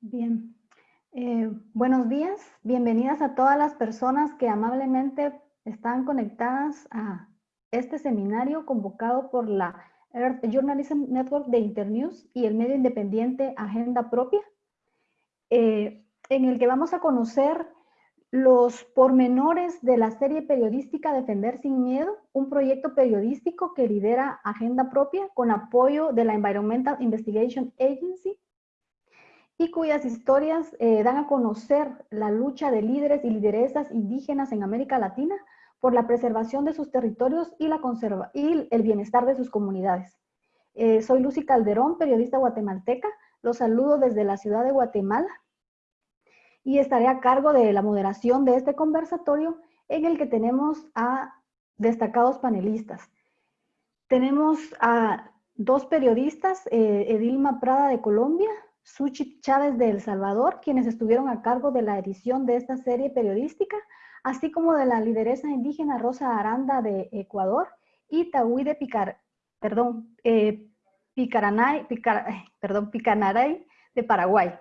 Bien. Eh, buenos días. Bienvenidas a todas las personas que amablemente están conectadas a este seminario convocado por la Earth Journalism Network de Internews y el medio independiente Agenda Propia, eh, en el que vamos a conocer los pormenores de la serie periodística Defender sin Miedo, un proyecto periodístico que lidera Agenda Propia con apoyo de la Environmental Investigation Agency y cuyas historias eh, dan a conocer la lucha de líderes y lideresas indígenas en América Latina por la preservación de sus territorios y, la conserva y el bienestar de sus comunidades. Eh, soy Lucy Calderón, periodista guatemalteca. Los saludo desde la ciudad de Guatemala y estaré a cargo de la moderación de este conversatorio en el que tenemos a destacados panelistas. Tenemos a dos periodistas, eh, Edilma Prada de Colombia, Suchi Chávez de El Salvador, quienes estuvieron a cargo de la edición de esta serie periodística, así como de la lideresa indígena Rosa Aranda de Ecuador y Tahuí de Picar, perdón, eh, Picaranay, perdón, Picanaray de Paraguay.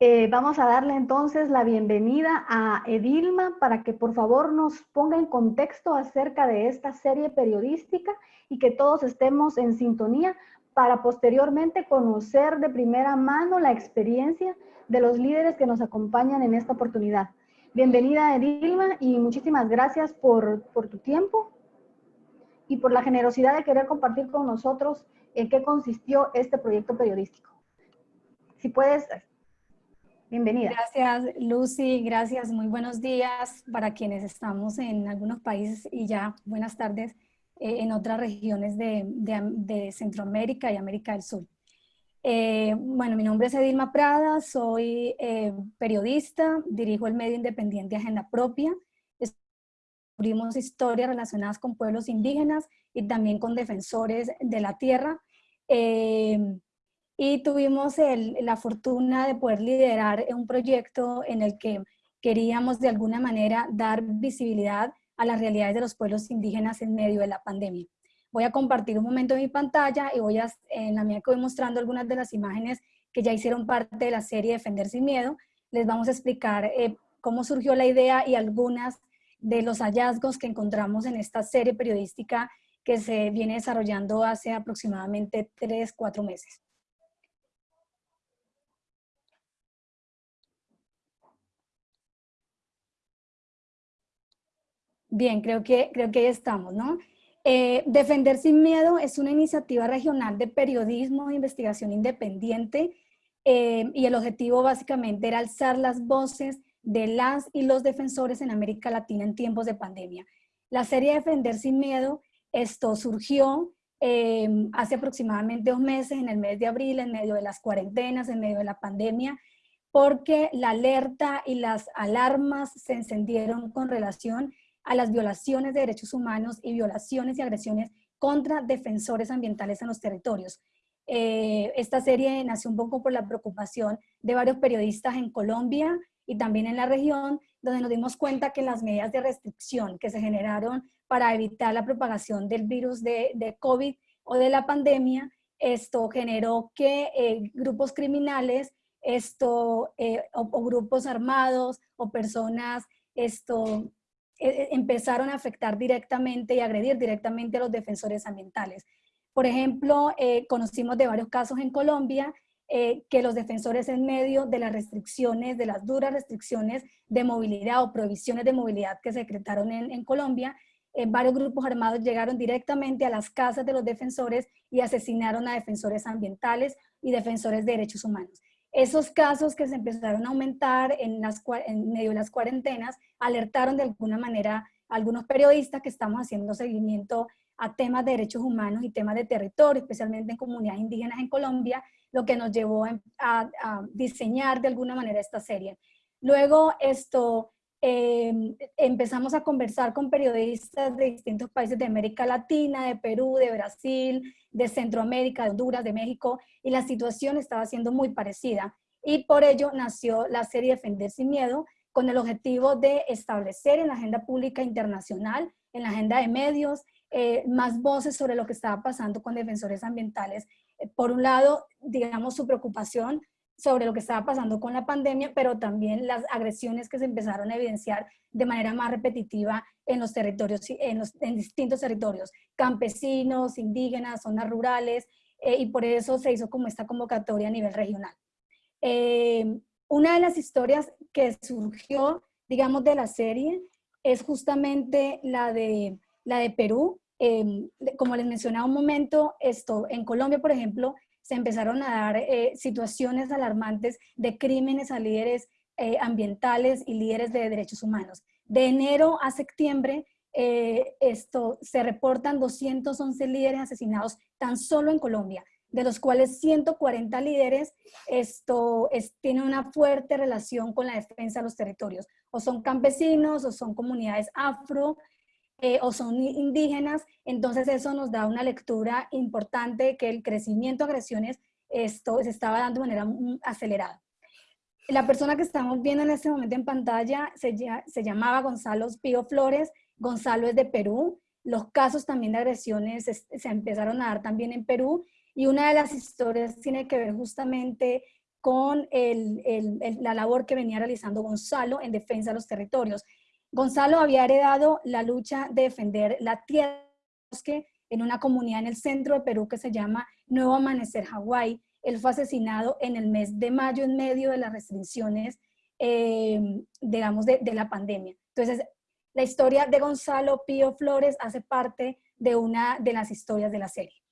Eh, vamos a darle entonces la bienvenida a Edilma para que por favor nos ponga en contexto acerca de esta serie periodística y que todos estemos en sintonía para posteriormente conocer de primera mano la experiencia de los líderes que nos acompañan en esta oportunidad. Bienvenida Edilma y muchísimas gracias por, tu tiempo y por la generosidad de querer compartir con nosotros en qué consistió este proyecto periodístico. Si puedes, bienvenida. Gracias Lucy, gracias, muy buenos días para quienes estamos en algunos países y ya buenas tardes eh, en otras regiones de, Centroamérica y América del Sur. Eh, bueno, mi nombre es Edilma Prada, soy eh, periodista, dirijo el medio independiente Agenda Propia, cubrimos historias relacionadas con pueblos indígenas y también con defensores de la tierra. y tuvimos la fortuna de poder liderar un proyecto en el que queríamos de alguna manera dar visibilidad a las realidades de los pueblos indígenas en medio de la pandemia. Voy a compartir un momento en mi pantalla y voy a, en la mía voy mostrando algunas de las imágenes que ya hicieron parte de la serie Defender sin Miedo. Les vamos a explicar eh, cómo surgió la idea y algunas de los hallazgos que encontramos en esta serie periodística que se viene desarrollando hace aproximadamente tres, cuatro meses. Bien, creo que, creo que ahí estamos, ¿no? Eh, Defender sin Miedo es una iniciativa regional de periodismo de investigación independiente eh, y el objetivo básicamente era alzar las voces de las y los defensores en América Latina en tiempos de pandemia. La serie Defender sin Miedo, esto surgió eh, hace aproximadamente dos meses, en el mes de abril, en medio de las cuarentenas, en medio de la pandemia, porque la alerta y las alarmas se encendieron con relación a las violaciones de derechos humanos y violaciones y agresiones contra defensores ambientales en los territorios. Eh, esta serie nació un poco por la preocupación de varios periodistas en Colombia y también en la región, donde nos dimos cuenta que las medidas de restricción que se generaron para evitar la propagación del virus de, de COVID o de la pandemia, esto generó que eh, grupos criminales esto, eh, o, grupos armados o personas esto, empezaron a afectar directamente y agredir directamente a los defensores ambientales. Por ejemplo, eh, conocimos de varios casos en Colombia que los defensores en medio de las restricciones, de las duras restricciones de movilidad o prohibiciones de movilidad que se decretaron en, en Colombia, varios grupos armados llegaron directamente a las casas de los defensores y asesinaron a defensores ambientales y defensores de derechos humanos. Esos casos que se empezaron a aumentar en, las, en medio de las cuarentenas alertaron de alguna manera a algunos periodistas que estamos haciendo seguimiento a temas de derechos humanos y temas de territorio, especialmente en comunidades indígenas en Colombia, lo que nos llevó a, diseñar de alguna manera esta serie. Luego esto, em, empezamos a conversar con periodistas de distintos países de América Latina, de Perú, de Brasil, de Centroamérica, de Honduras, de México, y la situación estaba siendo muy parecida. Y por ello nació la serie Defender sin Miedo, con el objetivo de establecer en la agenda pública internacional, en la agenda de medios, eh, más voces sobre lo que estaba pasando con defensores ambientales. Eh, por un lado, digamos, su preocupación sobre lo que estaba pasando con la pandemia, pero también las agresiones que se empezaron a evidenciar de manera más repetitiva en los territorios, en, los, distintos territorios, campesinos, indígenas, zonas rurales, eh, y por eso se hizo como esta convocatoria a nivel regional. Eh, una de las historias que surgió, digamos, de la serie es justamente la de, la de Perú. Eh, como les mencionaba un momento, esto en Colombia, por ejemplo, se empezaron a dar eh, situaciones alarmantes de crímenes a líderes eh, ambientales y líderes de derechos humanos. De enero a septiembre, eh, esto, se reportan 211 líderes asesinados tan solo en Colombia, de los cuales 140 líderes esto, tienen una fuerte relación con la defensa de los territorios. O son campesinos, o son comunidades afro, eh, o son indígenas, entonces eso nos da una lectura importante que el crecimiento de agresiones esto se estaba dando de manera acelerada. La persona que estamos viendo en este momento en pantalla se, se llamaba Gonzalo Pío Flores, Gonzalo es de Perú, los casos también de agresiones se, empezaron a dar también en Perú y una de las historias tiene que ver justamente con el, la labor que venía realizando Gonzalo en defensa de los territorios. Gonzalo había heredado la lucha de defender la tierra en una comunidad en el centro de Perú que se llama Nuevo Amanecer Hawái. Él fue asesinado en el mes de mayo en medio de las restricciones, eh, digamos, de, de, la pandemia. Entonces, la historia de Gonzalo Pío Flores hace parte de una de las historias de la serie.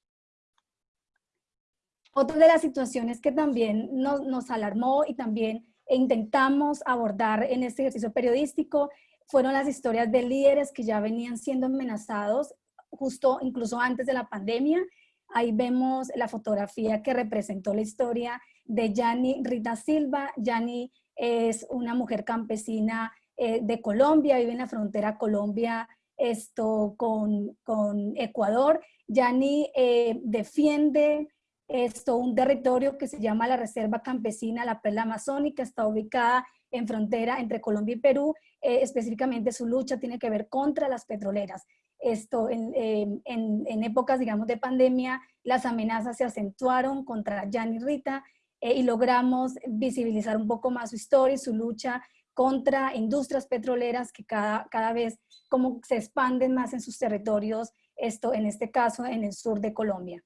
Otra de las situaciones que también nos, nos alarmó y también intentamos abordar en este ejercicio periodístico fueron las historias de líderes que ya venían siendo amenazados justo incluso antes de la pandemia. Ahí vemos la fotografía que representó la historia de Yani Rita Silva. Yani es una mujer campesina eh, de Colombia, vive en la frontera Colombia esto, con, con Ecuador. Yani eh, defiende esto, un territorio que se llama la Reserva Campesina La Perla Amazónica, está ubicada en frontera entre Colombia y Perú, eh, específicamente su lucha tiene que ver contra las petroleras. Esto, en, en, épocas, digamos, de pandemia, las amenazas se acentuaron contra Jan y Rita eh, y logramos visibilizar un poco más su historia y su lucha contra industrias petroleras que cada, cada vez como se expanden más en sus territorios, esto en este caso en el sur de Colombia.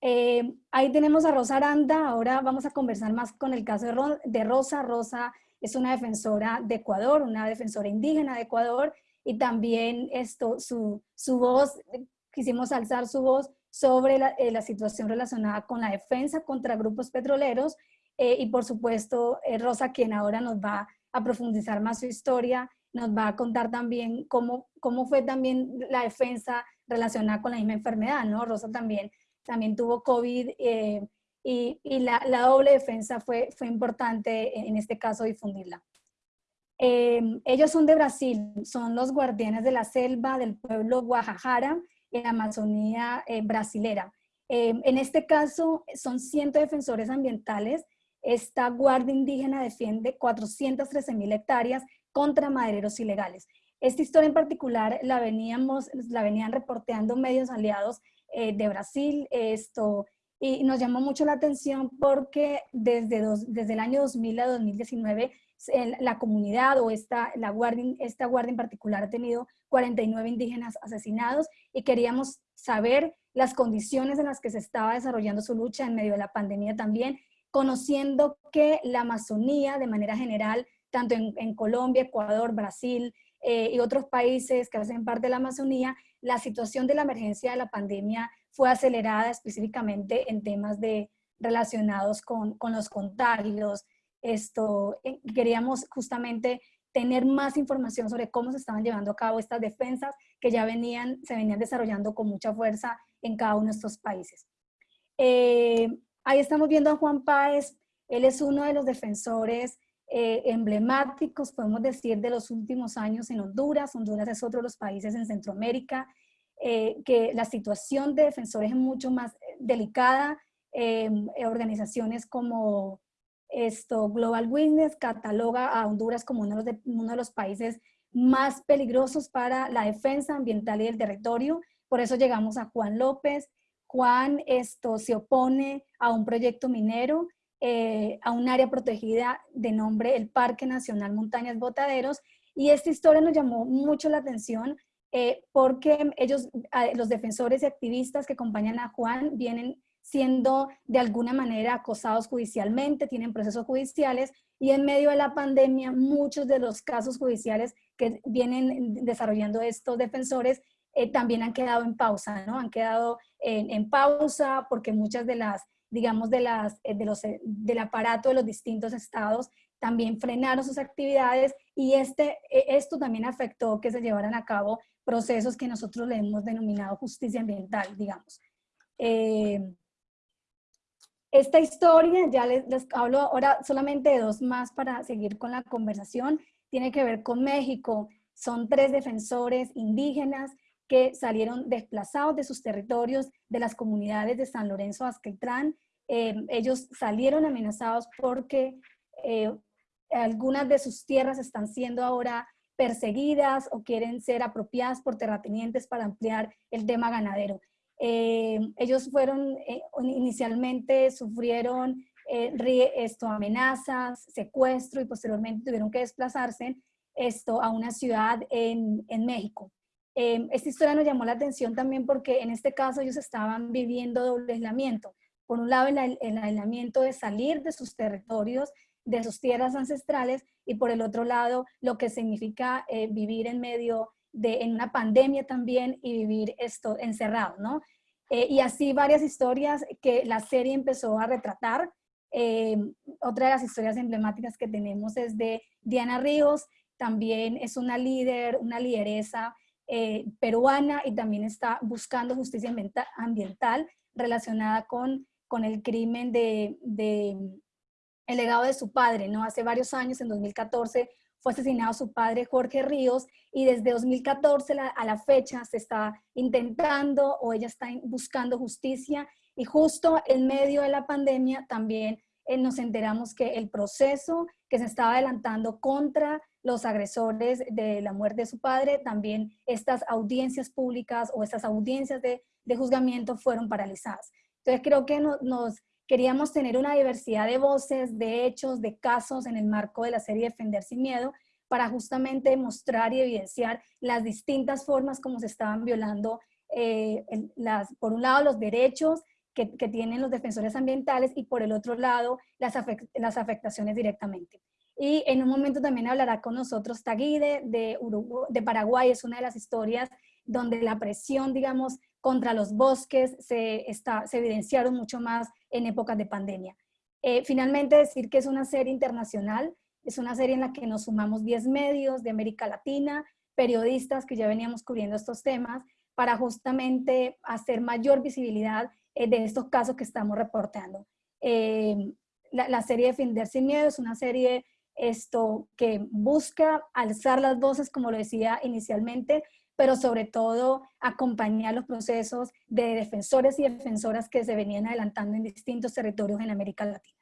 Eh, ahí tenemos a Rosa Aranda, ahora vamos a conversar más con el caso de, Rosa. Rosa es una defensora de Ecuador, una defensora indígena de Ecuador, y también esto, su, su voz, quisimos alzar su voz sobre la, eh, la, situación relacionada con la defensa contra grupos petroleros, eh, y por supuesto Rosa, quien ahora nos va a profundizar más su historia, nos va a contar también cómo, cómo fue también la defensa relacionada con la misma enfermedad, ¿no? Rosa también también tuvo COVID eh, y, la, doble defensa fue, importante en este caso difundirla. Eh, ellos son de Brasil, son los guardianes de la selva del pueblo Guajajara en la Amazonía eh, brasilera. en este caso son 100 defensores ambientales. Esta guardia indígena defiende 413 mil hectáreas contra madereros ilegales. Esta historia en particular la, veníamos, la venían reporteando medios aliados eh, de Brasil, esto, y nos llamó mucho la atención porque desde, desde el año 2000 a 2019 la comunidad o esta, la guardia, esta guardia en particular ha tenido 49 indígenas asesinados y queríamos saber las condiciones en las que se estaba desarrollando su lucha en medio de la pandemia también, conociendo que la Amazonía de manera general, tanto en, Colombia, Ecuador, Brasil eh, y otros países que hacen parte de la Amazonía, la situación de la emergencia de la pandemia fue acelerada específicamente en temas de, relacionados con, con los contagios. Esto, eh, queríamos justamente tener más información sobre cómo se estaban llevando a cabo estas defensas que ya venían, se venían desarrollando con mucha fuerza en cada uno de estos países. Eh, ahí estamos viendo a Juan Páez, él es uno de los defensores eh, emblemáticos, podemos decir, de los últimos años en Honduras. Honduras es otro de los países en Centroamérica, eh, que la situación de defensores es mucho más eh, delicada. organizaciones como esto, Global Witness cataloga a Honduras como uno de, uno de los países más peligrosos para la defensa ambiental y del territorio. Por eso llegamos a Juan López. Juan esto se opone a un proyecto minero, eh, a un área protegida de nombre el Parque Nacional Montañas Botaderos, y esta historia nos llamó mucho la atención eh, porque ellos, los defensores y activistas que acompañan a Juan, vienen siendo de alguna manera acosados judicialmente, tienen procesos judiciales y en medio de la pandemia muchos de los casos judiciales que vienen desarrollando estos defensores eh, también han quedado en pausa, ¿no? Han quedado en, pausa porque muchas de las, digamos, de las, eh, de los, eh, del aparato de los distintos estados también frenaron sus actividades y este, esto también afectó que se llevaran a cabo procesos que nosotros le hemos denominado justicia ambiental, digamos. Esta historia, ya les, hablo ahora solamente de dos más para seguir con la conversación, tiene que ver con México. Son tres defensores indígenas que salieron desplazados de sus territorios, de las comunidades de San Lorenzo Azquetrán. Eh, ellos salieron amenazados porque eh, algunas de sus tierras están siendo ahora perseguidas o quieren ser apropiadas por terratenientes para ampliar el tema ganadero. Eh, ellos fueron, eh, inicialmente sufrieron eh, esto, amenazas, secuestro y posteriormente tuvieron que desplazarse esto a una ciudad en, en México. Esta historia nos llamó la atención también porque en este caso ellos estaban viviendo doble aislamiento. Por un lado, el, el aislamiento de salir de sus territorios, de sus tierras ancestrales, y por el otro lado, lo que significa vivir en medio de, en una pandemia también y vivir esto encerrado, ¿no? Eh, y así varias historias que la serie empezó a retratar. Eh, otra de las historias emblemáticas que tenemos es de Diana Ríos, también es una líder, una lideresa eh, peruana y también está buscando justicia ambiental relacionada con, con el crimen de, de, el legado de su padre, ¿no? Hace varios años, en 2014, fue asesinado su padre Jorge Ríos y desde 2014 a la fecha se está intentando o ella está buscando justicia y justo en medio de la pandemia también eh, nos enteramos que el proceso que se estaba adelantando contra los agresores de la muerte de su padre, también estas audiencias públicas o estas audiencias de, juzgamiento fueron paralizadas. Entonces creo que nos Queríamos tener una diversidad de voces, de hechos, de casos en el marco de la serie Defender sin Miedo para justamente mostrar y evidenciar las distintas formas como se estaban violando, eh, las, por un lado, los derechos que, que, tienen los defensores ambientales y por el otro lado, las, las afectaciones directamente. Y en un momento también hablará con nosotros Taguide de, de Paraguay, es una de las historias donde la presión, digamos, contra los bosques se, está, se evidenciaron mucho más en épocas de pandemia. Eh, finalmente decir que es una serie internacional, es una serie en la que nos sumamos 10 medios de América Latina, periodistas que ya veníamos cubriendo estos temas, para justamente hacer mayor visibilidad eh, de estos casos que estamos reportando. Eh, la, la, serie Defender sin Miedo es una serie esto, que busca alzar las voces, como lo decía inicialmente, pero sobre todo acompañar los procesos de defensores y defensoras que se venían adelantando en distintos territorios en América Latina.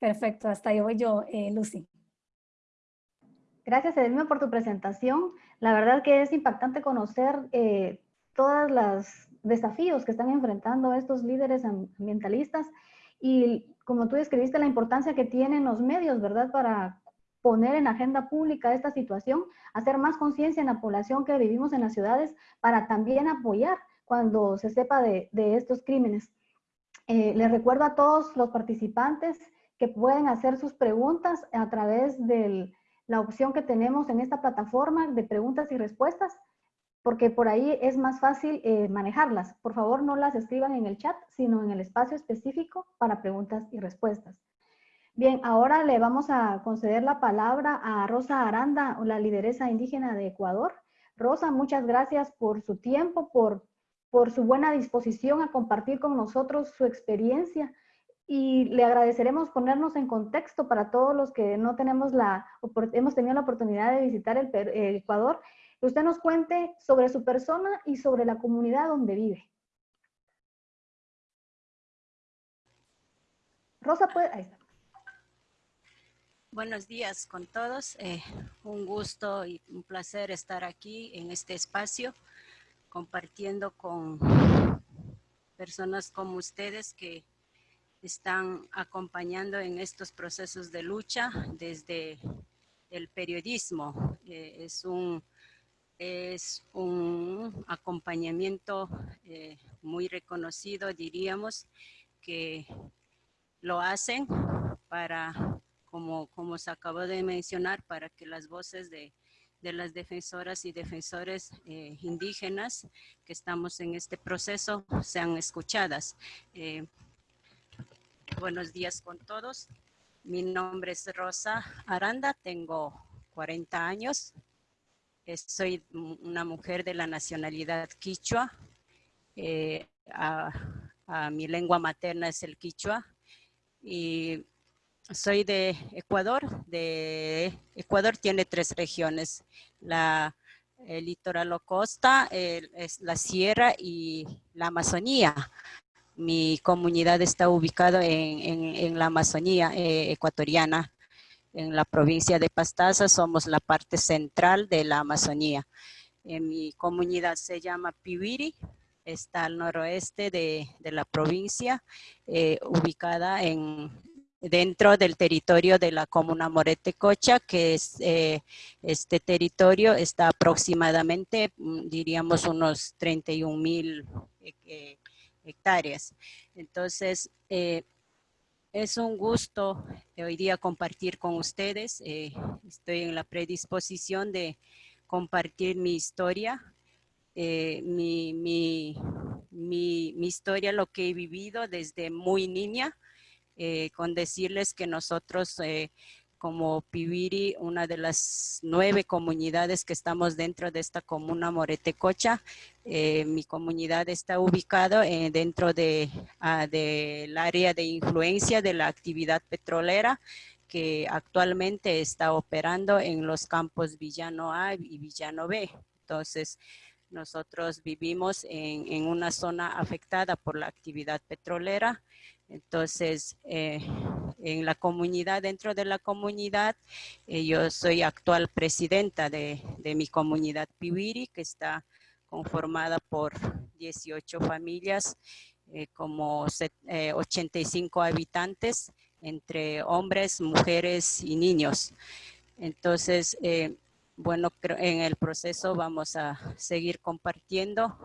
Perfecto, hasta ahí voy yo, eh, Lucy. Gracias, Edelma, por tu presentación. La verdad que es impactante conocer eh, todos los desafíos que están enfrentando estos líderes ambientalistas y como tú describiste, la importancia que tienen los medios, ¿verdad? Para poner en agenda pública esta situación, hacer más conciencia en la población que vivimos en las ciudades para también apoyar cuando se sepa de, estos crímenes. Eh, les recuerdo a todos los participantes que pueden hacer sus preguntas a través de la opción que tenemos en esta plataforma de preguntas y respuestas porque por ahí es más fácil eh, manejarlas. Por favor, no las escriban en el chat, sino en el espacio específico para preguntas y respuestas. Bien, ahora le vamos a conceder la palabra a Rosa Aranda, la lideresa indígena de Ecuador. Rosa, muchas gracias por su tiempo, por, por su buena disposición a compartir con nosotros su experiencia y le agradeceremos ponernos en contexto para todos los que no tenemos la, hemos tenido la oportunidad de visitar el Ecuador usted nos cuente sobre su persona y sobre la comunidad donde vive. Rosa puede, ahí está. Buenos días con todos. Eh, un gusto y un placer estar aquí en este espacio compartiendo con personas como ustedes que están acompañando en estos procesos de lucha desde el periodismo. Eh, es, un, es un acompañamiento eh, muy reconocido, diríamos, que lo hacen para, como, como se acabó de mencionar, para que las voces de, de las defensoras y defensores eh, indígenas que estamos en este proceso sean escuchadas. Eh, buenos días con todos. Mi nombre es Rosa Aranda, tengo 40 años. Soy una mujer de la nacionalidad quichua. Eh, mi lengua materna es el quichua. Y soy de Ecuador. De Ecuador tiene tres regiones. La, el litoral o costa, es la sierra y la Amazonía. Mi comunidad está ubicada en, la Amazonía eh, ecuatoriana, en la provincia de Pastaza. Somos la parte central de la Amazonía. mi comunidad se llama Piwiri, está al noroeste de, la provincia, eh, ubicada en, dentro del territorio de la comuna Morete Cocha, que es, eh, este territorio está aproximadamente, mm, diríamos, unos 31 mil eh, hectáreas. Entonces, eh, es un gusto hoy día compartir con ustedes. estoy en la predisposición de compartir mi historia, mi, mi, historia, lo que he vivido desde muy niña, eh, con decirles que nosotros eh, como Pibiri, una de las nueve comunidades que estamos dentro de esta comuna Moretecocha. Eh, mi comunidad está ubicada dentro de, ah, del área de influencia de la actividad petrolera que actualmente está operando en los campos Villano A y Villano B. Entonces, nosotros vivimos en una zona afectada por la actividad petrolera entonces, eh, en la comunidad, dentro de la comunidad, eh, yo soy actual presidenta de, mi comunidad Piwiri, que está conformada por 18 familias, eh, como 85 habitantes, entre hombres, mujeres y niños. Entonces, bueno, en el proceso vamos a seguir compartiendo.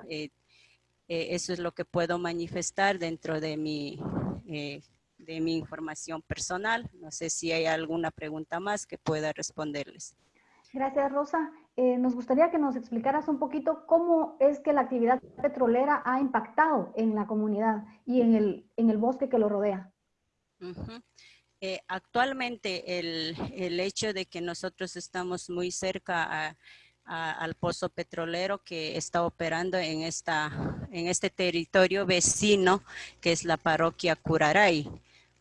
eso es lo que puedo manifestar dentro de mi eh, de mi información personal. No sé si hay alguna pregunta más que pueda responderles. Gracias, Rosa. Eh, nos gustaría que nos explicaras un poquito cómo es que la actividad petrolera ha impactado en la comunidad y en el, en el bosque que lo rodea. Eh, actualmente el, el, hecho de que nosotros estamos muy cerca a, al pozo petrolero que está operando en, esta, en este territorio vecino que es la parroquia Curaray.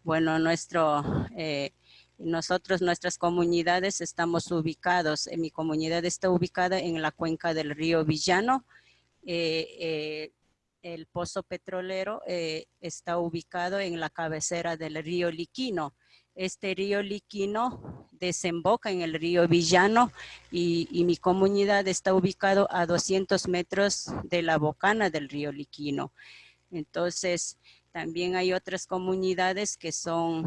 Bueno, nuestro, eh, nosotros, nuestras comunidades estamos ubicados, mi comunidad está ubicada en la cuenca del río Villano. Eh, eh, el pozo petrolero está ubicado en la cabecera del río Liquino. Este río Liquino desemboca en el río Villano y, mi comunidad está ubicado a 200 metros de la bocana del río Liquino. Entonces, también hay otras comunidades que son,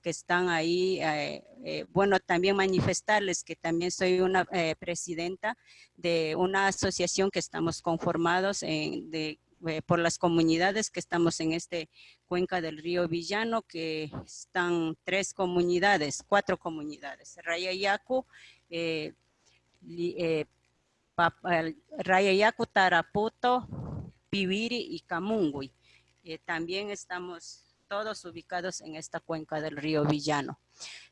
que están ahí, eh, eh, bueno, también manifestarles que también soy una eh, presidenta de una asociación que estamos conformados en, de eh, por las comunidades que estamos en este cuenca del río Villano, que están tres comunidades, cuatro comunidades, Rayayacu, eh, eh Rayayacu, Taraputo, Pibiri y Camungui. Eh, también estamos todos ubicados en esta cuenca del río Villano.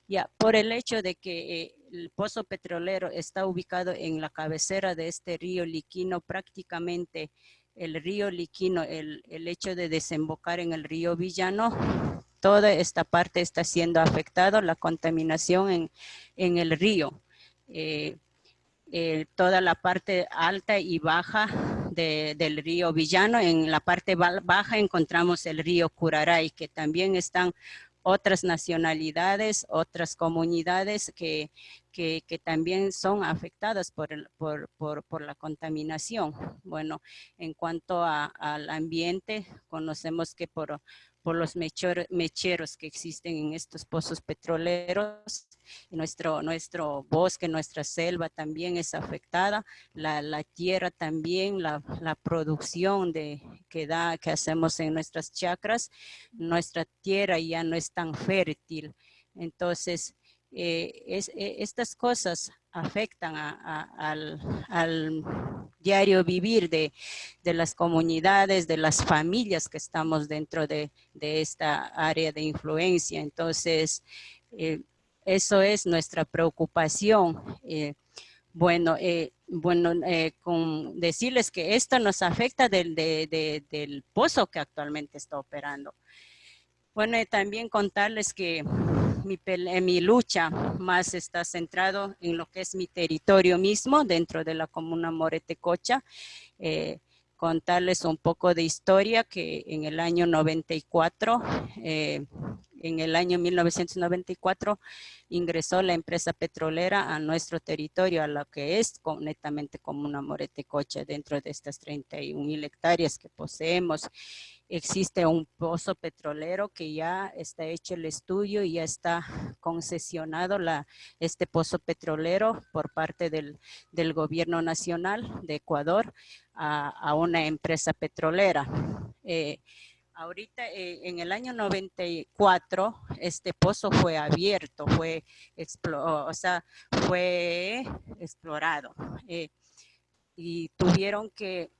Ya, por el hecho de que el pozo petrolero está ubicado en la cabecera de este río Liquino, prácticamente el río Liquino, el, hecho de desembocar en el río Villano, toda esta parte está siendo afectada, la contaminación en, el río. Eh, eh, toda la parte alta y baja del río Villano. En la parte baja encontramos el río Curaray, que también están otras nacionalidades, otras comunidades que, que, también son afectadas por, el, por, por, por, la contaminación. Bueno, en cuanto al ambiente, conocemos que por, por los mecheros que existen en estos pozos petroleros. Nuestro, nuestro bosque, nuestra selva también es afectada, la, tierra también, la, producción de, que, da, que hacemos en nuestras chacras, nuestra tierra ya no es tan fértil. Entonces, eh, eh, estas cosas afectan al, al, diario vivir de, de, las comunidades, de las familias que estamos dentro de, de esta área de influencia. Entonces, eh, eso es nuestra preocupación. Eh, bueno, eh, bueno con decirles que esto nos afecta del, de, del pozo que actualmente está operando. Bueno, también contarles que mi, lucha más está centrado en lo que es mi territorio mismo dentro de la comuna Moretecocha. Eh, contarles un poco de historia que en el año 94, eh, en el año 1994 ingresó la empresa petrolera a nuestro territorio, a lo que es netamente comuna Moretecocha dentro de estas 31 mil hectáreas que poseemos existe un pozo petrolero que ya está hecho el estudio y ya está concesionado este pozo petrolero por parte del, gobierno nacional de Ecuador a, una empresa petrolera. Eh, ahorita eh, en el año 94 este pozo fue abierto, fue explorado eh, y tuvieron que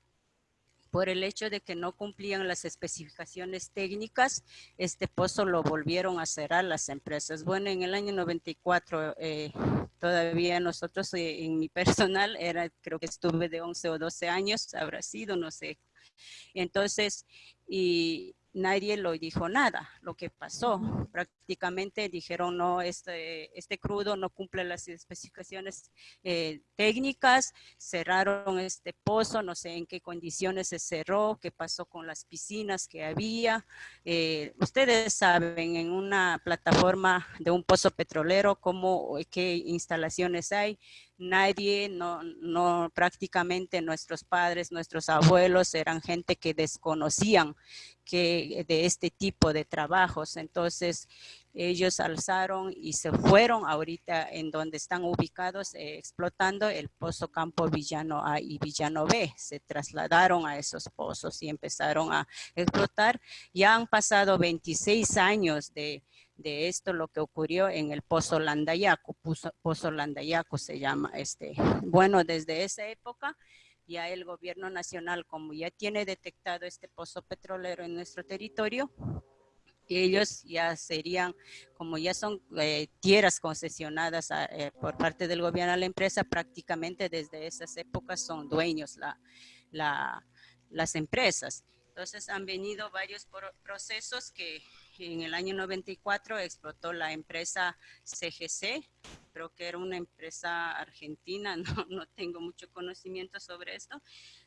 por el hecho de que no cumplían las especificaciones técnicas, este pozo lo volvieron a cerrar las empresas. Bueno, en el año 94 eh, todavía nosotros eh, en mi personal, era, creo que estuve de 11 o 12 años, habrá sido, no sé. Entonces, y nadie lo dijo nada, lo que pasó. Prácticamente dijeron, no, este, este crudo no cumple las especificaciones eh, técnicas, cerraron este pozo, no sé en qué condiciones se cerró, qué pasó con las piscinas que había. Eh, ustedes saben, en una plataforma de un pozo petrolero, cómo, qué instalaciones hay, nadie, no, prácticamente nuestros padres, nuestros abuelos eran gente que desconocían que de este tipo de trabajos. Entonces, ellos alzaron y se fueron ahorita en donde están ubicados eh, explotando el pozo Campo Villano A y Villano B. Se trasladaron a esos pozos y empezaron a explotar. Ya han pasado 26 años de, de esto lo que ocurrió en el Pozo Landayaco, Pozo, se llama este. Bueno, desde esa época ya el gobierno nacional, como ya tiene detectado este pozo petrolero en nuestro territorio, ellos ya serían, como ya son eh, tierras concesionadas eh, por parte del gobierno a la empresa, prácticamente desde esas épocas son dueños la, la, las empresas. Entonces han venido varios procesos que en el año 94 explotó la empresa CGC, creo que era una empresa argentina, no, no tengo mucho conocimiento sobre esto.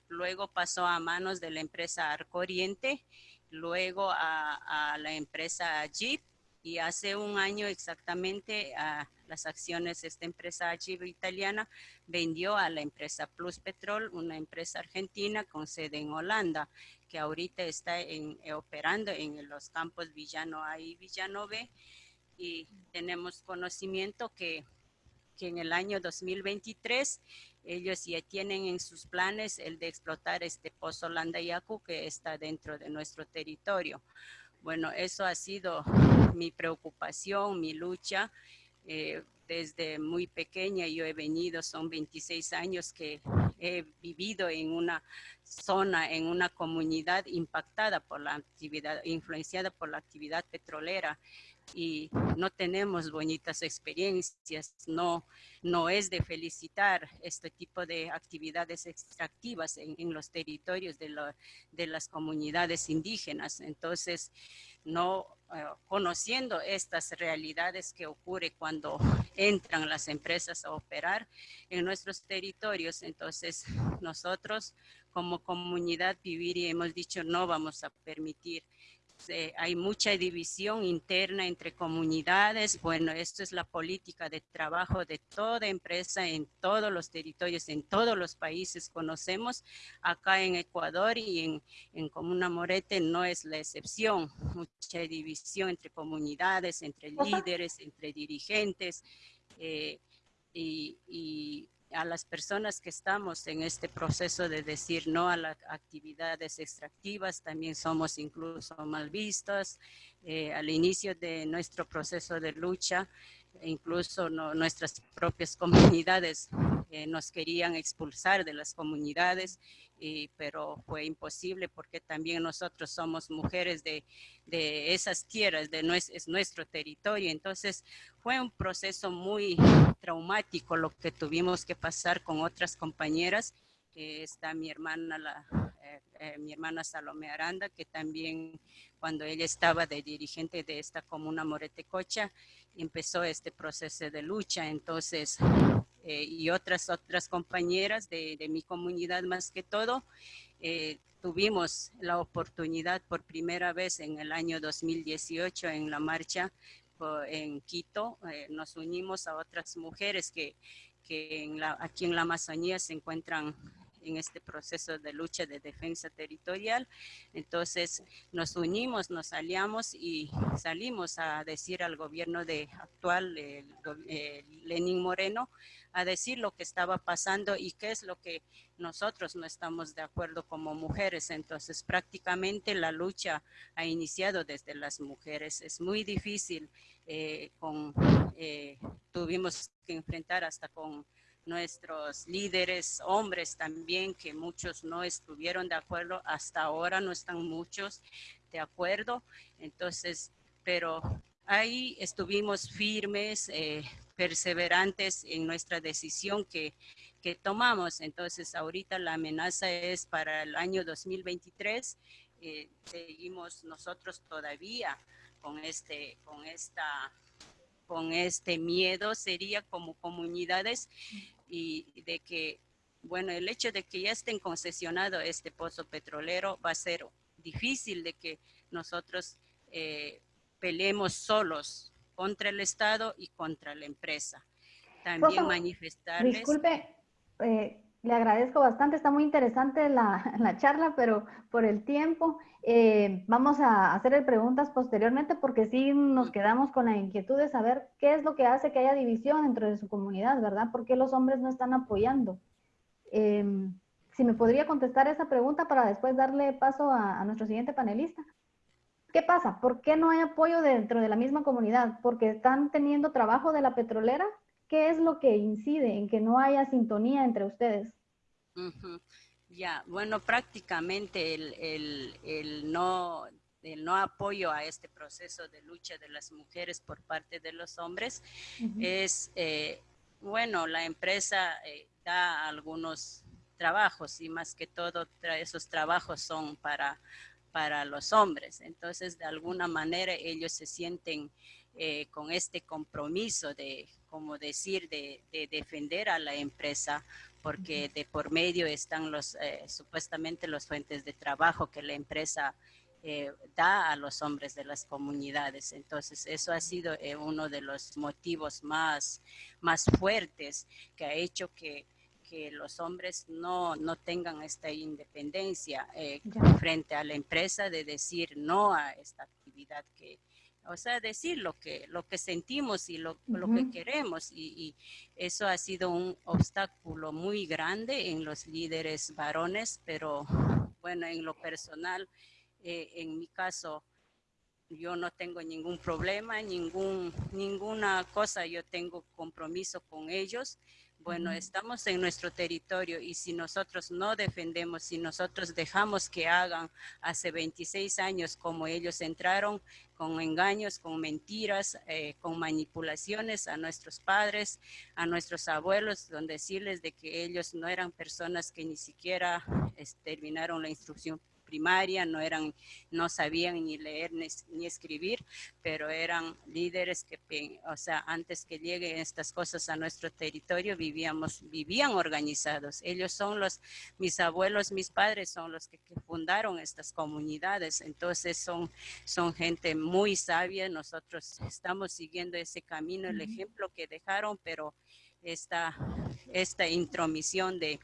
Luego pasó a manos de la empresa Arco Oriente, luego a, a la empresa Jeep y hace un año exactamente a las acciones de esta empresa Jeep italiana vendió a la empresa Plus Petrol, una empresa argentina con sede en Holanda que ahorita está eh, operando en los campos Villano A y Villano B y tenemos conocimiento que, que en el año 2023 ellos ya tienen en sus planes el de explotar este pozo Landayacu que está dentro de nuestro territorio. Bueno, eso ha sido mi preocupación, mi lucha. Eh, desde muy pequeña yo he venido, son 26 años que he vivido en una zona, en una comunidad impactada por la actividad, influenciada por la actividad petrolera y no tenemos bonitas experiencias, no, no es de felicitar este tipo de actividades extractivas en, en los territorios de, lo, de las comunidades indígenas. Entonces, no eh, conociendo estas realidades que ocurre cuando entran las empresas a operar en nuestros territorios. Entonces, nosotros como comunidad vivir y hemos dicho no vamos a permitir hay mucha división interna entre comunidades. Bueno, esto es la política de trabajo de toda empresa en todos los territorios, en todos los países conocemos. Acá en Ecuador y en, en Comuna Morete no es la excepción. Mucha división entre comunidades, entre líderes, entre dirigentes. Eh, y, y a las personas que estamos en este proceso de decir no a las actividades extractivas, también somos incluso mal vistos. Eh, al inicio de nuestro proceso de lucha, incluso nuestras propias comunidades eh, nos querían expulsar de las comunidades pero fue imposible porque también nosotros somos mujeres de, esas tierras, de es nuestro territorio. Entonces fue un proceso muy traumático lo que tuvimos que pasar con otras compañeras. está mi hermana, la, eh, eh, mi hermana Salomé Aranda, que también cuando ella estaba de dirigente de esta comuna Moretecocha, empezó este proceso de lucha. Entonces eh, y otras, otras compañeras de, de, mi comunidad más que todo, eh, tuvimos la oportunidad por primera vez en el año 2018 en la marcha en Quito, eh, nos unimos a otras mujeres que, que aquí en la Amazonía se encuentran en este proceso de lucha de defensa territorial. Entonces nos unimos, nos aliamos y salimos a decir al gobierno de actual, Lenin Moreno, a decir lo que estaba pasando y qué es lo que nosotros no estamos de acuerdo como mujeres. Entonces, prácticamente la lucha ha iniciado desde las mujeres. Es muy difícil, eh, con, eh, tuvimos que enfrentar hasta con nuestros líderes, hombres también, que muchos no estuvieron de acuerdo, hasta ahora no están muchos de acuerdo. Entonces, pero ahí estuvimos firmes, eh, perseverantes en nuestra decisión que, que tomamos. Entonces, ahorita la amenaza es para el año 2023. Eh, seguimos nosotros todavía con este, con esta, con este miedo, sería como comunidades y de que, bueno, el hecho de que ya estén concesionado este pozo petrolero va a ser difícil de que nosotros eh, peleemos solos contra el Estado y contra la empresa. También manifestarles... Disculpe, eh, le agradezco bastante, está muy interesante la, la charla, pero por el tiempo eh, vamos a hacer preguntas posteriormente porque sí nos quedamos con la inquietud de saber qué es lo que hace que haya división dentro de su comunidad, ¿verdad? ¿Por qué los hombres no están apoyando? Em, si me podría contestar esa pregunta para después darle paso a nuestro siguiente panelista. ¿Qué pasa? ¿Por qué no hay apoyo dentro de la misma comunidad? ¿Porque están teniendo trabajo de la petrolera? ¿Qué es lo que incide en que no haya sintonía entre ustedes? Ya, bueno, prácticamente el, no, el no apoyo a este proceso de lucha de las mujeres por parte de los hombres es, eh, bueno, la empresa eh, da algunos trabajos y más que todo esos trabajos son para para los hombres. Entonces, de alguna manera, ellos se sienten eh, con este compromiso de, como decir, de, defender a la empresa, porque de por medio están los, eh, supuestamente los fuentes de trabajo que la empresa eh, da a los hombres de las comunidades. Entonces, eso ha sido uno de los motivos más, más fuertes que ha hecho que que los hombres no, no tengan esta independencia eh, frente a la empresa de decir no a esta actividad que, o sea, decir lo que, lo que sentimos y lo, lo que queremos. Y, eso ha sido un obstáculo muy grande en los líderes varones, pero bueno, en lo personal, eh, en mi caso, yo no tengo ningún problema, ningún, ninguna cosa, yo tengo compromiso con ellos bueno, estamos en nuestro territorio y si nosotros no defendemos, si nosotros dejamos que hagan hace 26 años como ellos entraron, con engaños, con mentiras, eh, con manipulaciones a nuestros padres, a nuestros abuelos, donde decirles de que ellos no eran personas que ni siquiera terminaron la instrucción primaria, no, eran, no sabían ni leer ni, escribir, pero eran líderes que, o sea, antes que lleguen estas cosas a nuestro territorio, vivíamos, vivían organizados. Ellos son los, mis abuelos, mis padres son los que, fundaron estas comunidades, entonces son, son gente muy sabia, nosotros estamos siguiendo ese camino, el ejemplo que dejaron, pero esta, esta intromisión de,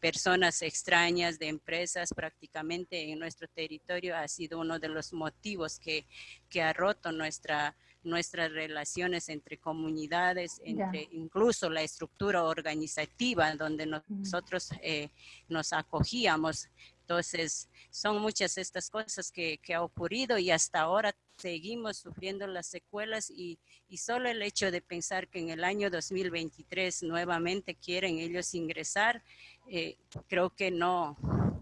personas extrañas, de empresas prácticamente en nuestro territorio ha sido uno de los motivos que, que ha roto nuestra, nuestras relaciones entre comunidades, entre incluso la estructura organizativa donde nosotros eh, nos acogíamos. Entonces, son muchas estas cosas que, que ha ocurrido y hasta ahora seguimos sufriendo las secuelas y, y, solo el hecho de pensar que en el año 2023 nuevamente quieren ellos ingresar, eh, creo que no,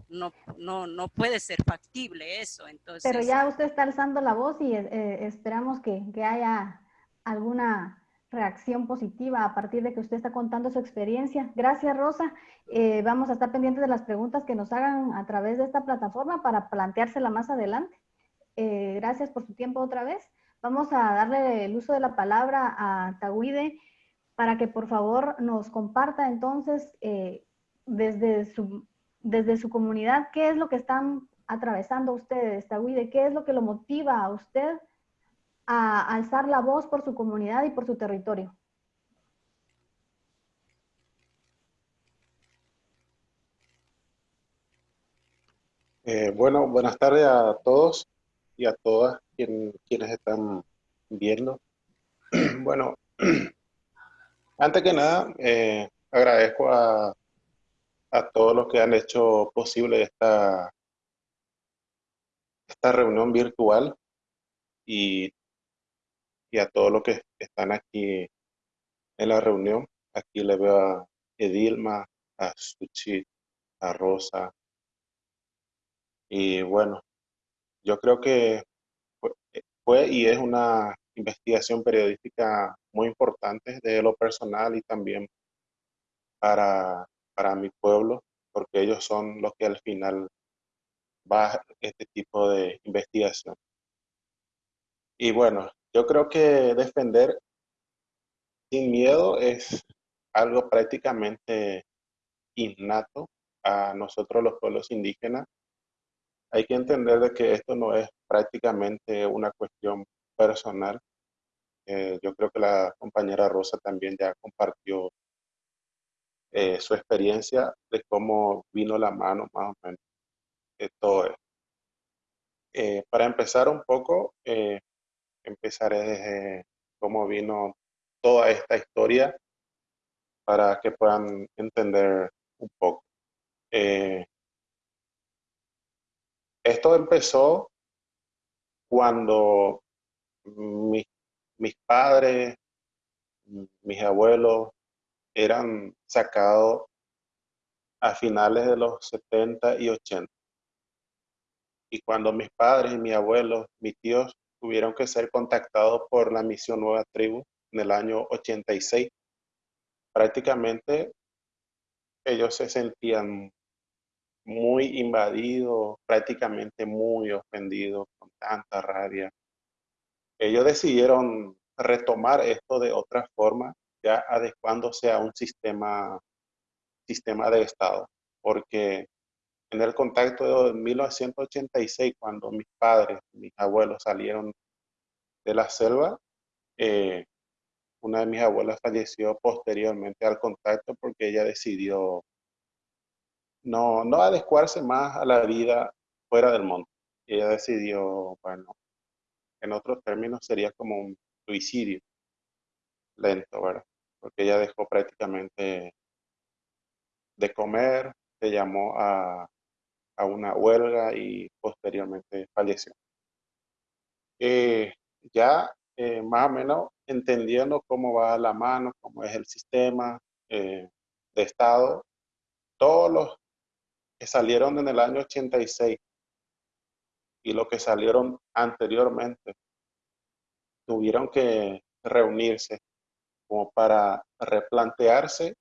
no, no, no puede ser factible eso. Entonces, Pero ya usted está alzando la voz y eh, esperamos que, que haya alguna reacción positiva a partir de que usted está contando su experiencia. Gracias, Rosa. Eh, vamos a estar pendientes de las preguntas que nos hagan a través de esta plataforma para planteársela más adelante. Eh, gracias por su tiempo otra vez. Vamos a darle el uso de la palabra a Tawide para que por favor nos comparta entonces eh, desde, su, desde su comunidad qué es lo que están atravesando ustedes, Tawide, qué es lo que lo motiva a usted a alzar la voz por su comunidad y por su territorio. Eh, bueno, buenas tardes a todos y a todas quienes están viendo. bueno, antes que nada, eh, agradezco a, a todos los que han hecho posible esta, esta reunión virtual y y a todos los que están aquí en la reunión. Aquí le veo a Edilma, a Suchi, a Rosa. Y bueno, yo creo que fue y es una investigación periodística muy importante de lo personal y también para, para mi pueblo, porque ellos son los que al final va este tipo de investigación. Y bueno, yo creo que defender sin miedo es algo prácticamente innato a nosotros los pueblos indígenas. Hay que entender de que esto no es prácticamente una cuestión personal. Eh, yo creo que la compañera Rosa también ya compartió eh, su experiencia de cómo vino la mano más o menos de todo esto. Eh, para empezar un poco, empezaré desde cómo vino toda esta historia para que puedan entender un poco. Esto empezó cuando mis, mis padres, mis abuelos eran sacados a finales de los 70 y 80. Y cuando mis padres y mis abuelos, mis tíos tuvieron que ser contactados por la misión Nueva Tribu en el año 86. Prácticamente ellos se sentían muy invadidos, prácticamente muy ofendidos, con tanta rabia. Ellos decidieron retomar esto de otra forma, ya adecuándose a un sistema, sistema de Estado, porque en el contacto de 1986, cuando mis padres, mis abuelos salieron de la selva, eh, una de mis abuelas falleció posteriormente al contacto porque ella decidió no, no adecuarse más a la vida fuera del monte. Ella decidió, bueno, en otros términos sería como un suicidio lento, ¿verdad? Porque ella dejó prácticamente de comer, se llamó a a una huelga y posteriormente falleció. Eh, ya eh, más o menos entendiendo cómo va la mano, cómo es el sistema eh, de Estado, todos los que salieron en el año 86 y los que salieron anteriormente tuvieron que reunirse como para replantearse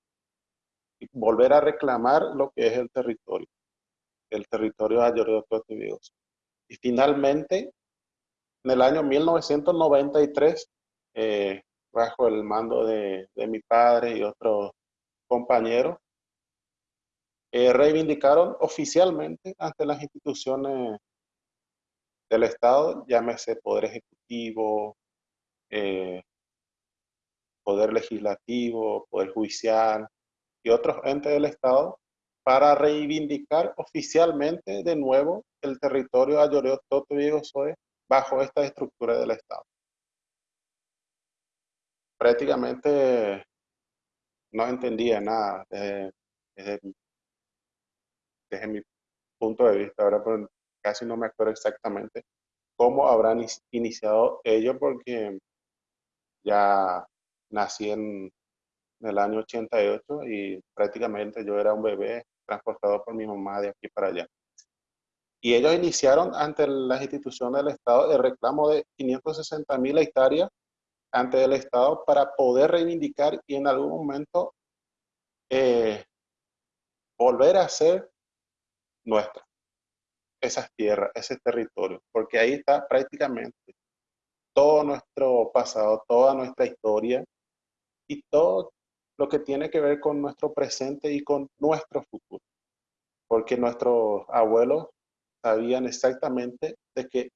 y volver a reclamar lo que es el territorio el territorio de Ayoreo Totivigos. Y finalmente, en el año 1993, eh, bajo el mando de, de, mi padre y otros compañeros, eh, reivindicaron oficialmente ante las instituciones del Estado, llámese Poder Ejecutivo, eh, Poder Legislativo, Poder Judicial y otros entes del Estado, para reivindicar oficialmente de nuevo el territorio Ayoreo Toto y bajo esta estructura del Estado. Prácticamente no entendía nada desde, desde, mi punto de vista, ahora casi no me acuerdo exactamente cómo habrán iniciado ellos porque ya nací en, en el año 88 y prácticamente yo era un bebé transportado por mi mamá de aquí para allá. Y ellos iniciaron ante las instituciones del Estado el reclamo de 560 mil hectáreas ante el Estado para poder reivindicar y en algún momento eh, volver a ser nuestra, esas tierras, ese territorio, porque ahí está prácticamente todo nuestro pasado, toda nuestra historia y todo lo que tiene que ver con nuestro presente y con nuestro futuro. Porque nuestros abuelos sabían exactamente de que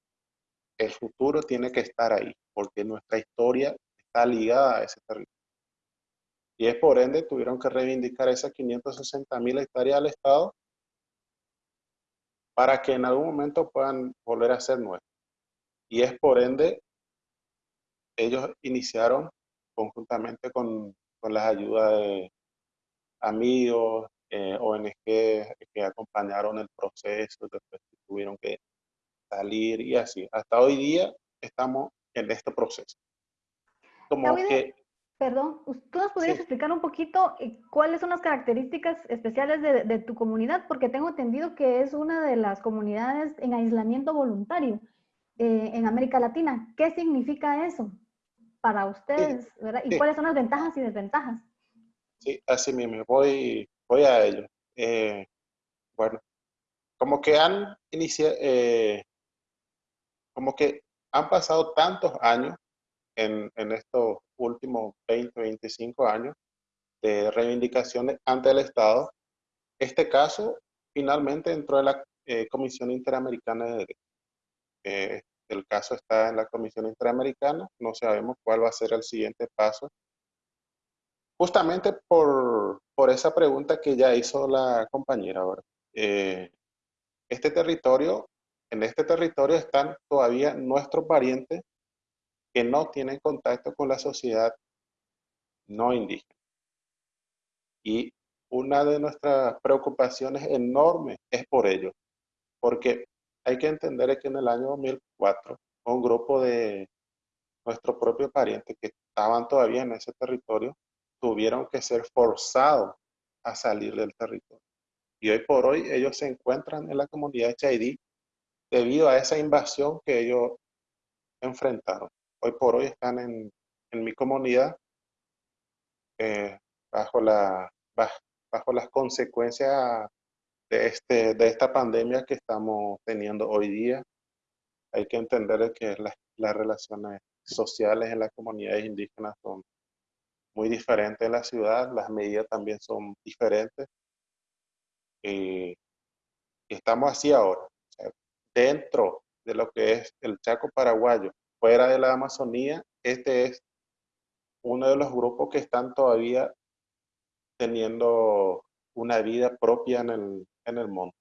el futuro tiene que estar ahí, porque nuestra historia está ligada a ese territorio. Y es por ende tuvieron que reivindicar esas 560 mil hectáreas al Estado para que en algún momento puedan volver a ser nuestros. Y es por ende, ellos iniciaron conjuntamente con con las ayudas de amigos, eh, ONG que acompañaron el proceso, después tuvieron que salir y así. Hasta hoy día estamos en este proceso. Como que, perdón, ¿tú nos podrías explicar un poquito eh, cuáles son las características especiales de, tu comunidad? Porque tengo entendido que es una de las comunidades en aislamiento voluntario eh, en América Latina. ¿Qué significa eso? para ustedes, ¿verdad? ¿Y cuáles son las ventajas y desventajas? Sí, así mismo, voy, voy a ello. Eh, bueno, como que han iniciado, eh, como que han pasado tantos años en, en, estos últimos 20, 25 años de reivindicaciones ante el Estado. Este caso finalmente entró en la eh, Comisión Interamericana de Derechos. El caso está en la Comisión Interamericana, no sabemos cuál va a ser el siguiente paso. Justamente por, esa pregunta que ya hizo la compañera ahora. Eh, este territorio, en este territorio están todavía nuestros parientes que no tienen contacto con la sociedad no indígena. Y una de nuestras preocupaciones enormes es por ello, porque hay que entender que en el año 2004 un grupo de nuestros propios parientes que estaban todavía en ese territorio tuvieron que ser forzados a salir del territorio. Y hoy por hoy ellos se encuentran en la comunidad de Chaidí debido a esa invasión que ellos enfrentaron. Hoy por hoy están en, mi comunidad eh, bajo, la, bajo las consecuencias de, este, de esta pandemia que estamos teniendo hoy día. Hay que entender que las relaciones sociales en las comunidades indígenas son muy diferentes en la ciudad, las medidas también son diferentes. Y, estamos así ahora, dentro de lo que es el Chaco paraguayo, fuera de la Amazonía, este es uno de los grupos que están todavía teniendo una vida propia en el, en el mundo.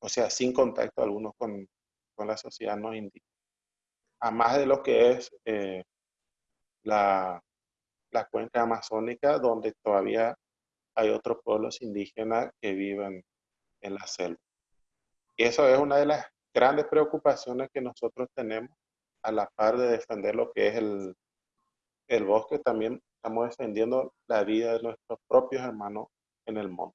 O sea, sin contacto alguno con, con la sociedad no indígena. A más de lo que es eh, la, la cuenca amazónica, donde todavía hay otros pueblos indígenas que viven en la selva. Y eso es una de las grandes preocupaciones que nosotros tenemos a la par de defender lo que es el, el bosque, también estamos defendiendo la vida de nuestros propios hermanos en el mundo.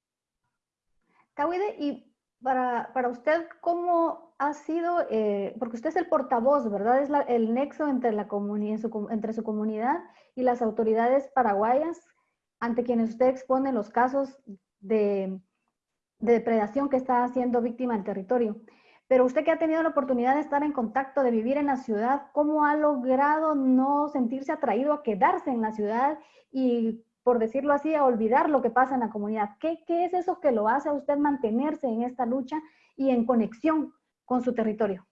Tawide, y para, para, usted, ¿cómo ha sido, eh, porque usted es el portavoz, ¿verdad? Es el nexo entre, la su, entre su comunidad y las autoridades paraguayas ante quienes usted expone los casos de de depredación que está siendo víctima del territorio. Pero usted que ha tenido la oportunidad de estar en contacto, de vivir en la ciudad, ¿cómo ha logrado no sentirse atraído a quedarse en la ciudad y, por decirlo así, a olvidar lo que pasa en la comunidad? ¿Qué, es eso que lo hace a usted mantenerse en esta lucha y en conexión con su territorio?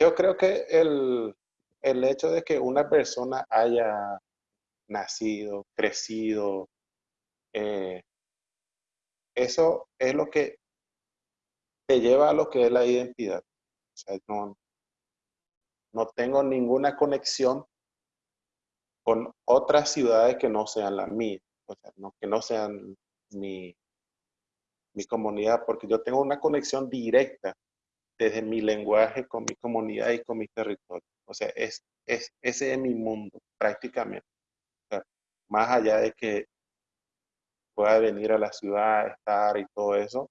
Yo creo que el, el hecho de que una persona haya nacido, crecido, eh, eso es lo que te lleva a lo que es la identidad. O sea, no, no tengo ninguna conexión con otras ciudades que no sean la mía, o sea, no, que no sean mi, mi comunidad, porque yo tengo una conexión directa desde mi lenguaje con mi comunidad y con mi territorio. O sea, es, es, ese es mi mundo prácticamente. más allá de que pueda venir a la ciudad, estar y todo eso,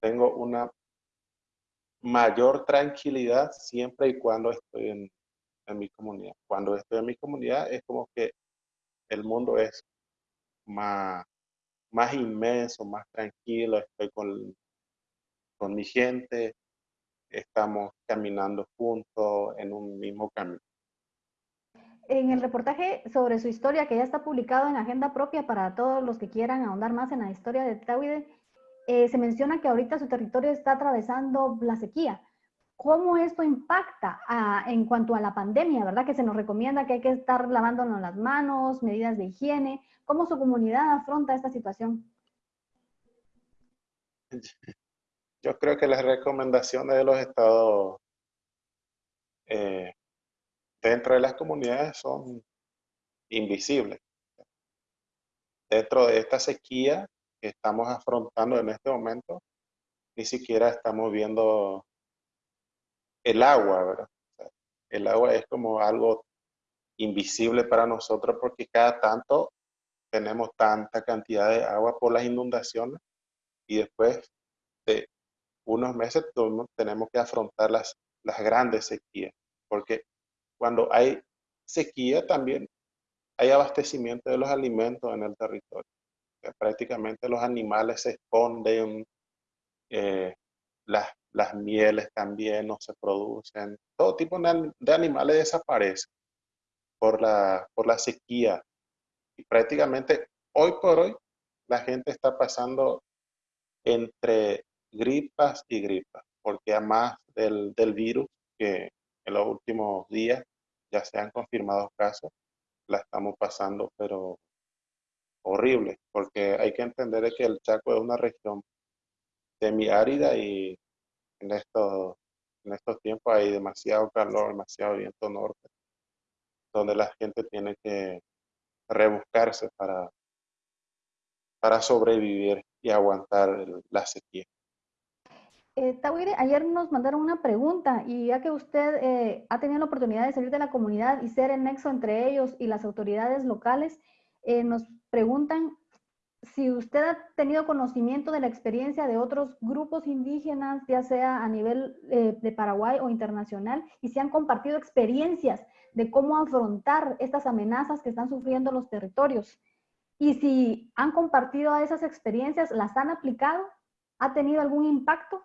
tengo una mayor tranquilidad siempre y cuando estoy en, en mi comunidad. Cuando estoy en mi comunidad es como que el mundo es más, más inmenso, más tranquilo, estoy con, con mi gente, estamos caminando juntos en un mismo camino. En el reportaje sobre su historia, que ya está publicado en Agenda Propia para todos los que quieran ahondar más en la historia de Tawide, eh, se menciona que ahorita su territorio está atravesando la sequía. ¿Cómo esto impacta en cuanto a la pandemia, verdad? Que se nos recomienda que hay que estar lavándonos las manos, medidas de higiene. ¿Cómo su comunidad afronta esta situación? Yo creo que las recomendaciones de los estados eh, dentro de las comunidades son invisibles. Dentro de esta sequía que estamos afrontando en este momento, ni siquiera estamos viendo el agua, el agua es como algo invisible para nosotros porque cada tanto tenemos tanta cantidad de agua por las inundaciones y después de unos meses tenemos que afrontar las, las grandes sequías, porque cuando hay sequía también hay abastecimiento de los alimentos en el territorio. Prácticamente los animales se esconden, eh, las, las, mieles también no se producen, todo tipo de, de animales desaparecen por la, por la sequía. Y prácticamente hoy por hoy la gente está pasando entre gripas y gripas, porque además del, del virus que en los últimos días ya se han confirmado casos, la estamos pasando, pero horrible, porque hay que entender que el Chaco es una región semiárida y en estos, en estos tiempos hay demasiado calor, demasiado viento norte, donde la gente tiene que rebuscarse para, para sobrevivir y aguantar la sequía. Eh, Tawire, ayer nos mandaron una pregunta y ya que usted eh, ha tenido la oportunidad de salir de la comunidad y ser el nexo entre ellos y las autoridades locales, eh, nos preguntan si usted ha tenido conocimiento de la experiencia de otros grupos indígenas, ya sea a nivel eh, de Paraguay o internacional, y si han compartido experiencias de cómo afrontar estas amenazas que están sufriendo los territorios. Y si han compartido esas experiencias, ¿las han aplicado? ¿Ha tenido algún impacto?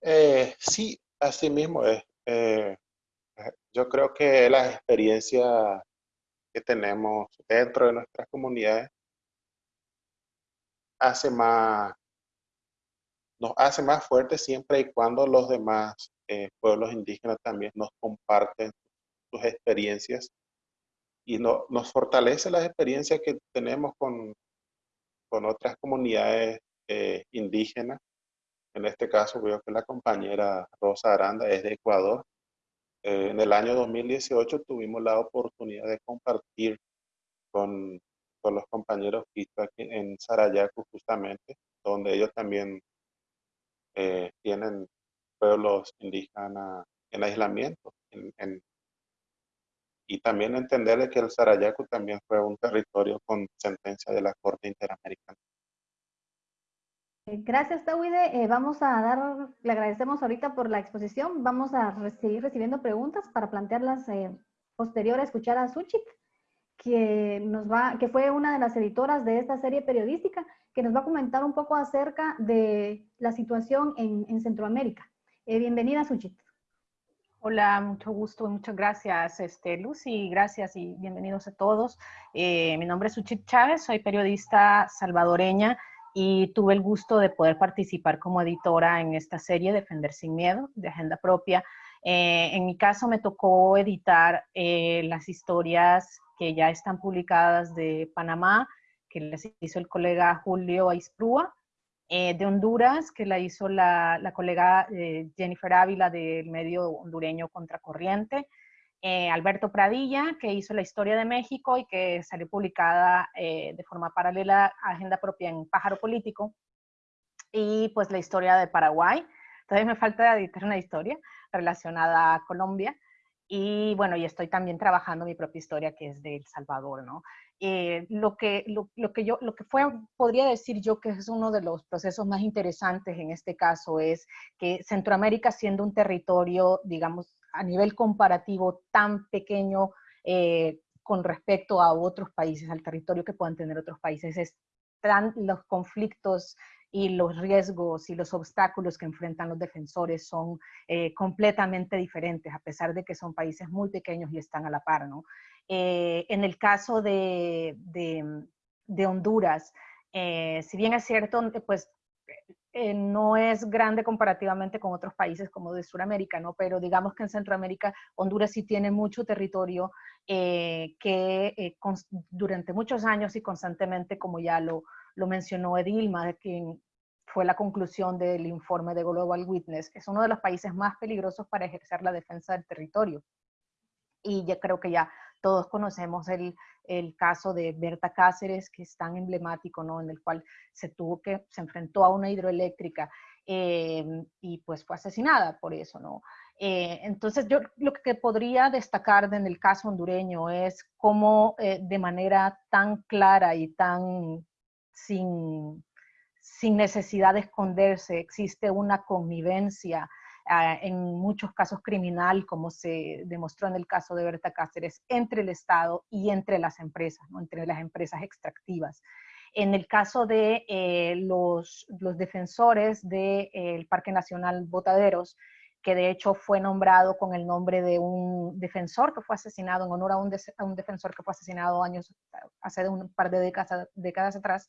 Eh, sí, así mismo es. Yo creo que las experiencias que tenemos dentro de nuestras comunidades hace más, nos hace más fuertes siempre y cuando los demás eh, pueblos indígenas también nos comparten sus experiencias y no, nos fortalece las experiencias que tenemos con, con otras comunidades indígenas en este caso veo que la compañera Rosa Aranda es de Ecuador. Eh, en el año 2018 tuvimos la oportunidad de compartir con, con los compañeros en Sarayaco justamente, donde ellos también eh, tienen pueblos indígenas en aislamiento. y también entenderle que el Sarayaco también fue un territorio con sentencia de la Corte Interamericana. Gracias, Tawide. Eh, vamos a dar, le agradecemos ahorita por la exposición. Vamos a seguir recibiendo preguntas para plantearlas eh, escuchar a Suchit, que, nos va, que fue una de las editoras de esta serie periodística, que nos va a comentar un poco acerca de la situación en, Centroamérica. Eh, bienvenida, Suchit. Hola, mucho gusto, muchas gracias, este, Lucy, gracias y bienvenidos a todos. Eh, mi nombre es Suchit Chávez, soy periodista salvadoreña y tuve el gusto de poder participar como editora en esta serie Defender sin Miedo, de Agenda Propia. Eh, en mi caso me tocó editar eh, las historias que ya están publicadas de Panamá, que les hizo el colega Julio Aisprúa, eh, de Honduras, que la hizo la, la colega Jennifer Ávila del medio hondureño Contracorriente, eh, Alberto Pradilla, que hizo la historia de México y que salió publicada eh, de forma paralela a Agenda Propia en Pájaro Político, y pues la historia de Paraguay. Entonces me falta editar una historia relacionada a Colombia, y bueno, y estoy también trabajando mi propia historia que es de El Salvador, ¿no? Eh, lo, que, lo, lo, que yo, lo que fue, podría decir yo que es uno de los procesos más interesantes en este caso es que Centroamérica siendo un territorio, digamos, a nivel comparativo tan pequeño eh, con respecto a otros países, al territorio que puedan tener otros países. Están los conflictos y los riesgos y los obstáculos que enfrentan los defensores son eh, completamente diferentes, a pesar de que son países muy pequeños y están a la par. ¿no? Eh, en el caso de, de, Honduras, si bien es cierto, pues eh, no es grande comparativamente con otros países como de Sudamérica, ¿no? Pero digamos que en Centroamérica, Honduras sí tiene mucho territorio eh, que eh, durante muchos años y constantemente, como ya lo, lo mencionó Edilma, quien fue la conclusión del informe de Global Witness, es uno de los países más peligrosos para ejercer la defensa del territorio. Y ya creo que ya todos conocemos el, el caso de Berta Cáceres, que es tan emblemático, ¿no? En el cual se tuvo que, se enfrentó a una hidroeléctrica eh, y pues fue asesinada por eso, ¿no? Eh, entonces yo lo que podría destacar en el caso hondureño es cómo eh, de manera tan clara y tan sin, sin necesidad de esconderse existe una connivencia en muchos casos criminal, como se demostró en el caso de Berta Cáceres, entre el Estado y entre las empresas, ¿no? entre las empresas extractivas. En el caso de eh, los, los, defensores del de, Parque Nacional Botaderos, que de hecho fue nombrado con el nombre de un defensor que fue asesinado, en honor a un, a un defensor que fue asesinado años, hace un par de décadas, décadas atrás,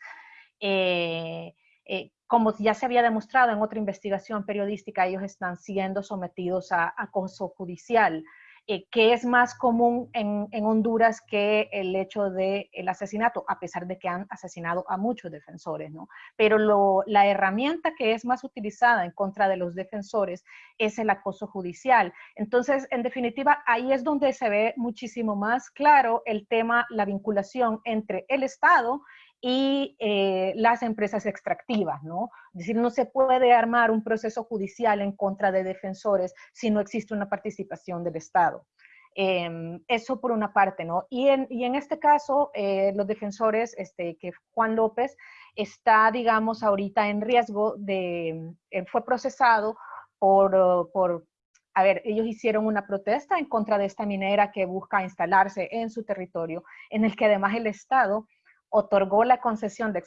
eh, eh, como ya se había demostrado en otra investigación periodística, ellos están siendo sometidos a acoso judicial, eh, que es más común en, Honduras que el hecho del el asesinato, a pesar de que han asesinado a muchos defensores, ¿no? Pero la herramienta que es más utilizada en contra de los defensores es el acoso judicial. Entonces, en definitiva, ahí es donde se ve muchísimo más claro el tema, la vinculación entre el Estado y eh, las empresas extractivas, ¿no? Es decir, no se puede armar un proceso judicial en contra de defensores si no existe una participación del Estado. Em, eso por una parte, ¿no? Y en, y en este caso, eh, los defensores, este, que Juan López está, digamos, ahorita en riesgo de, eh, fue procesado por, por, a ver, ellos hicieron una protesta en contra de esta minera que busca instalarse en su territorio, en el que además el Estado otorgó la concesión de,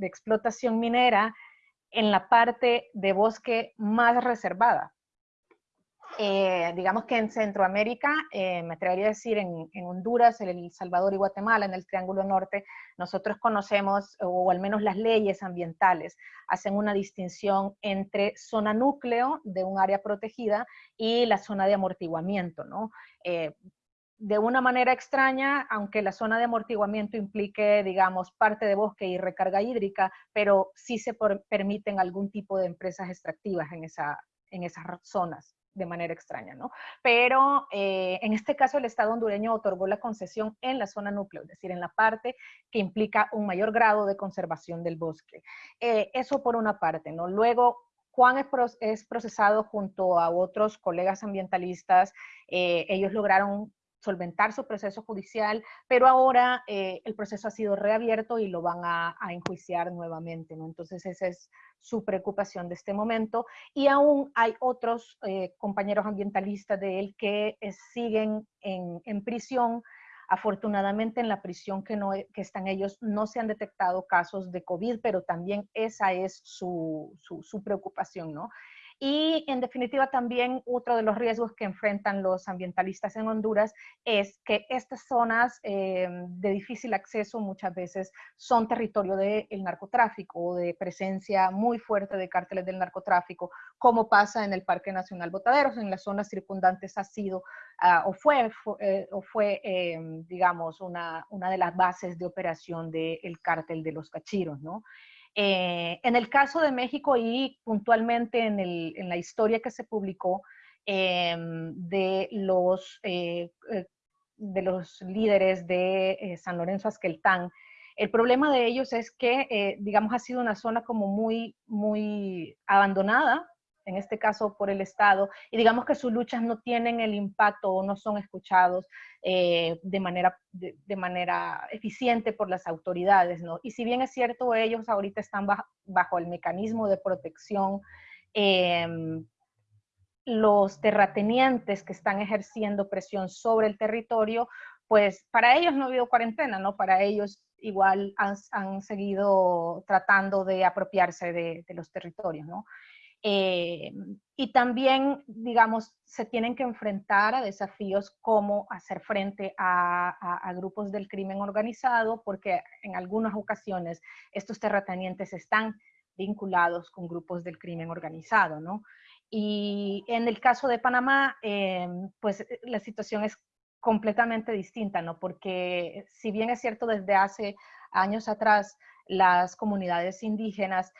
explotación minera en la parte de bosque más reservada. Eh, digamos que en Centroamérica, eh, me atrevería a decir en, Honduras, en El Salvador y Guatemala, en el Triángulo Norte, nosotros conocemos, o al menos las leyes ambientales, hacen una distinción entre zona núcleo de un área protegida y la zona de amortiguamiento, ¿no? Eh, de una manera extraña, aunque la zona de amortiguamiento implique, digamos, parte de bosque y recarga hídrica, pero sí se permiten algún tipo de empresas extractivas en, esa, en esas zonas de manera extraña, ¿no? Pero eh, en este caso el Estado hondureño otorgó la concesión en la zona núcleo, es decir, en la parte que implica un mayor grado de conservación del bosque. Eh, eso por una parte, ¿no? Luego, Juan es, procesado junto a otros colegas ambientalistas. Eh, ellos lograron solventar su proceso judicial, pero ahora eh, el proceso ha sido reabierto y lo van a, enjuiciar nuevamente, ¿no? Entonces esa es su preocupación de este momento. Y aún hay otros eh, compañeros ambientalistas de él que eh, siguen en, en, prisión Afortunadamente en la prisión que, no, que están ellos no se han detectado casos de COVID, pero también esa es su, su, su preocupación, ¿no? Y en definitiva también otro de los riesgos que enfrentan los ambientalistas en Honduras es que estas zonas eh, de difícil acceso muchas veces son territorio del narcotráfico o de presencia muy fuerte de cárteles del narcotráfico, como pasa en el Parque Nacional Botaderos, en las zonas circundantes ha sido uh, o fue, fue, eh, o fue eh, digamos, una, una de las bases de operación del cártel de los cachiros, ¿no? Eh, en el caso de México y puntualmente en, el, la historia que se publicó eh, de, los, eh, de los líderes de San Lorenzo Azqueltán, el problema de ellos es que, digamos, ha sido una zona como muy, muy abandonada en este caso por el Estado, y digamos que sus luchas no tienen el impacto o no son escuchados eh, de, manera, de, manera eficiente por las autoridades, ¿no? Y si bien es cierto, ellos ahorita están bajo, el mecanismo de protección, eh, los terratenientes que están ejerciendo presión sobre el territorio, pues para ellos no ha habido cuarentena, ¿no? Para ellos igual han, han seguido tratando de apropiarse de, de los territorios, ¿no? Eh, y también, digamos, se tienen que enfrentar a desafíos como hacer frente a, a, grupos del crimen organizado, porque en algunas ocasiones estos terratenientes están vinculados con grupos del crimen organizado, ¿no? Y en el caso de Panamá, eh, pues la situación es completamente distinta, ¿no? Porque si bien es cierto desde hace años atrás las comunidades indígenas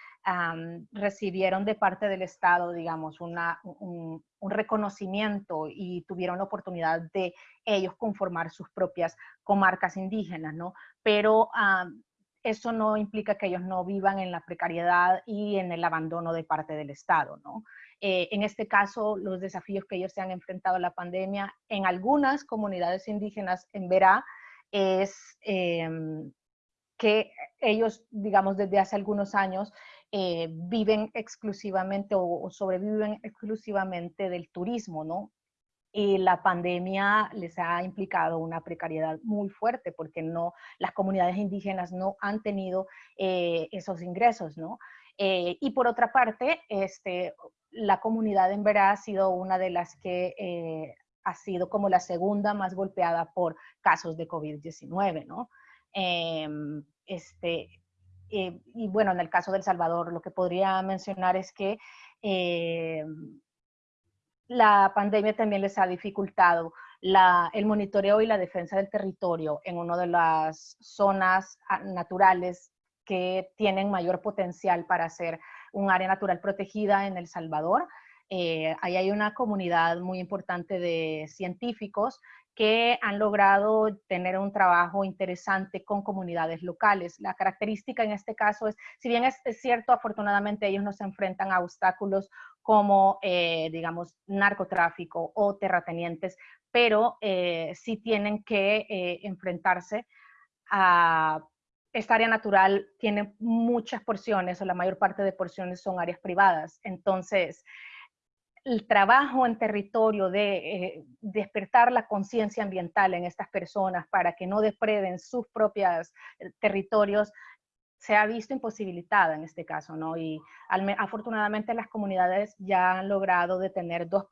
recibieron de parte del Estado, digamos, un, reconocimiento y tuvieron la oportunidad de ellos conformar sus propias comarcas indígenas, ¿no? Pero eso no implica que ellos no vivan en la precariedad y en el abandono de parte del Estado, ¿no? Eh, en este caso, los desafíos que ellos se han enfrentado a la pandemia en algunas comunidades indígenas en Verá es em, que ellos, digamos, desde hace algunos años eh, viven exclusivamente o, sobreviven exclusivamente del turismo, ¿no? Y la pandemia les ha implicado una precariedad muy fuerte porque no, las comunidades indígenas no han tenido eh, esos ingresos, ¿no? Eh, y por otra parte, este, la comunidad en Verá ha sido una de las que ha sido como la segunda más golpeada por casos de COVID-19, ¿no? Em, este, eh, y bueno, en el caso del Salvador, lo que podría mencionar es que em, la pandemia también les ha dificultado la, el monitoreo y la defensa del territorio en una de las zonas ah, naturales que tienen mayor potencial para ser un área natural protegida en El Salvador. Eh, ahí hay una comunidad muy importante de científicos que han logrado tener un trabajo interesante con comunidades locales. La característica en este caso es, si bien es, cierto, afortunadamente ellos no se enfrentan a obstáculos como, eh, digamos, narcotráfico o terratenientes, pero eh, sí tienen que eh, enfrentarse a esta área natural tiene muchas porciones o la mayor parte de porciones son áreas privadas. Entonces, el trabajo en territorio de eh, despertar la conciencia ambiental en estas personas para que no depreden sus propios eh, territorios se ha visto imposibilitada en este caso, ¿no? Y afortunadamente las comunidades ya han logrado detener dos,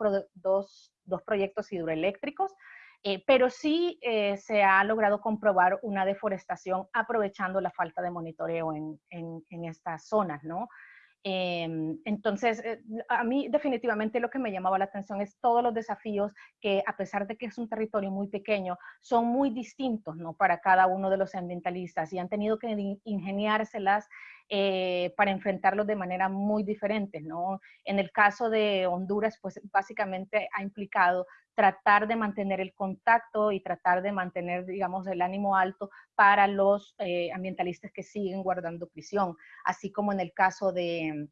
proyectos hidroeléctricos, eh, pero sí se ha logrado comprobar una deforestación aprovechando la falta de monitoreo en, en, en estas zonas, ¿no? Em, entonces, eh, a mí definitivamente lo que me llamaba la atención es todos los desafíos que, a pesar de que es un territorio muy pequeño, son muy distintos ¿no? para cada uno de los ambientalistas y han tenido que ingeniárselas eh, para enfrentarlos de manera muy diferente. ¿no? En el caso de Honduras, pues básicamente ha implicado tratar de mantener el contacto y tratar de mantener, digamos, el ánimo alto para los eh, ambientalistas que siguen guardando prisión, así como en el caso de,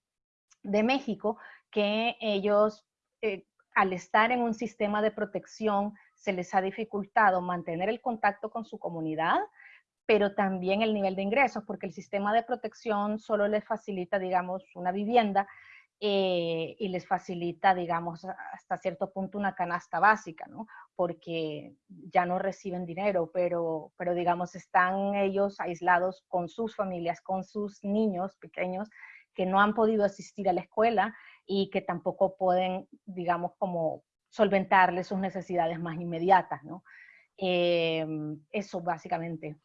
de México, que ellos, eh, al estar en un sistema de protección, se les ha dificultado mantener el contacto con su comunidad, pero también el nivel de ingresos, porque el sistema de protección solo les facilita, digamos, una vivienda, eh, y les facilita, digamos, hasta cierto punto una canasta básica, ¿no? Porque ya no reciben dinero, pero, pero digamos, están ellos aislados con sus familias, con sus niños pequeños que no han podido asistir a la escuela y que tampoco pueden, digamos, como solventarles sus necesidades más inmediatas, ¿no? Eh, eso básicamente.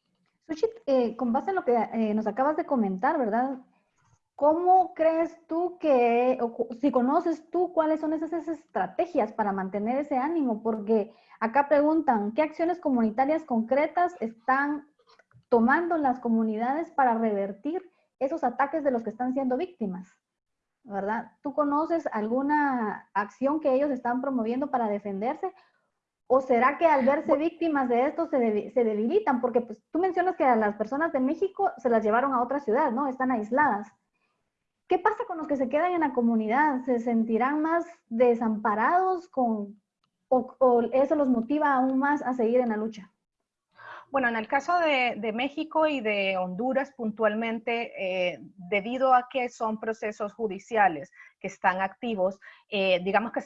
Eh, con base en lo que eh, nos acabas de comentar, ¿verdad? ¿Cómo crees tú que, o si conoces tú cuáles son esas, estrategias para mantener ese ánimo? Porque acá preguntan, ¿qué acciones comunitarias concretas están tomando las comunidades para revertir esos ataques de los que están siendo víctimas? ¿Verdad? ¿Tú conoces alguna acción que ellos están promoviendo para defenderse? ¿O será que al verse víctimas de esto se, debilitan? Porque pues, tú mencionas que a las personas de México se las llevaron a otra ciudad, ¿no? Están aisladas. ¿Qué pasa con los que se quedan en la comunidad? ¿Se sentirán más desamparados con, o, eso los motiva aún más a seguir en la lucha? Bueno, en el caso de, México y de Honduras puntualmente, eh, debido a que son procesos judiciales que están activos, eh, digamos que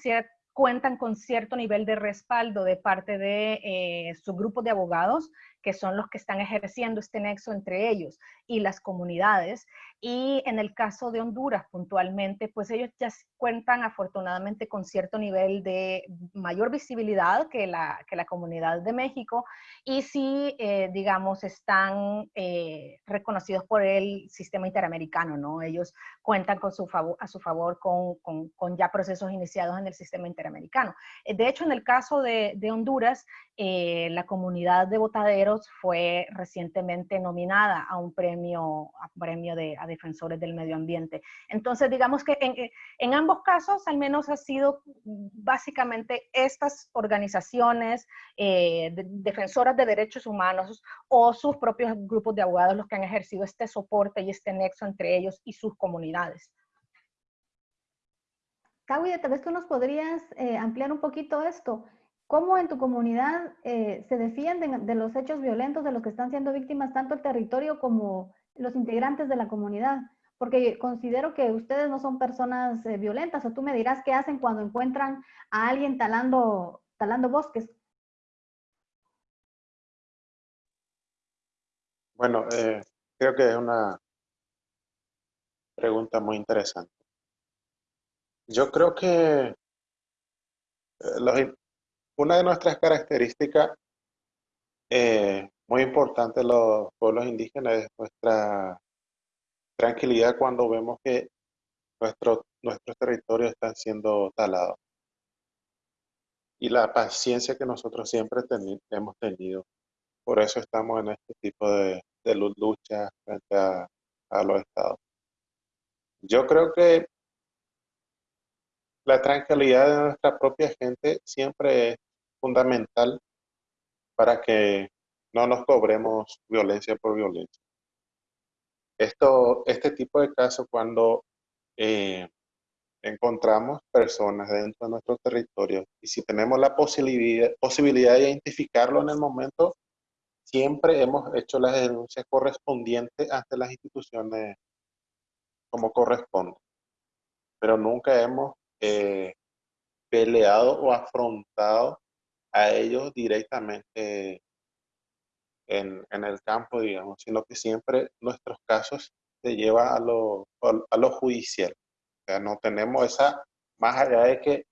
cuentan con cierto nivel de respaldo de parte de eh, su grupo de abogados, que son los que están ejerciendo este nexo entre ellos y las comunidades. Y en el caso de Honduras puntualmente, pues ellos ya cuentan afortunadamente con cierto nivel de mayor visibilidad que la, que la comunidad de México y sí, eh, digamos, están eh, reconocidos por el sistema interamericano, ¿no? Ellos cuentan con su favor, a su favor con, con, con, ya procesos iniciados en el sistema interamericano. Eh, de hecho, en el caso de, de Honduras, la comunidad de fue recientemente nominada a un premio, a premio de, defensores del medio ambiente. Entonces, digamos que en, en ambos casos, al menos ha sido básicamente estas organizaciones defensoras de derechos humanos o sus propios grupos de abogados los que han ejercido este soporte y este nexo entre ellos y sus comunidades. Kawi, tal vez tú nos podrías eh, ampliar un poquito esto. ¿Cómo en tu comunidad eh, se defienden de los hechos violentos de los que están siendo víctimas tanto el territorio como los integrantes de la comunidad? Porque considero que ustedes no son personas eh, violentas, o tú me dirás qué hacen cuando encuentran a alguien talando, talando bosques. Bueno, eh, creo que es una pregunta muy interesante. Yo creo que eh, una de nuestras características eh, muy importantes de los pueblos indígenas es nuestra tranquilidad cuando vemos que nuestro, nuestros territorios están siendo talados. Y la paciencia que nosotros siempre hemos tenido. Por eso estamos en este tipo de, de lucha frente a, los estados. Yo creo que la tranquilidad de nuestra propia gente siempre es fundamental para que no nos cobremos violencia por violencia. Esto, este tipo de casos cuando eh, encontramos personas dentro de nuestro territorio y si tenemos la posibilidad, posibilidad de identificarlo en el momento, siempre hemos hecho las denuncias correspondientes ante las instituciones como corresponde, pero nunca hemos eh, peleado o afrontado a ellos directamente en, el campo, digamos, sino que siempre nuestros casos se llevan a lo, a lo judicial. O sea, no tenemos esa, más allá de que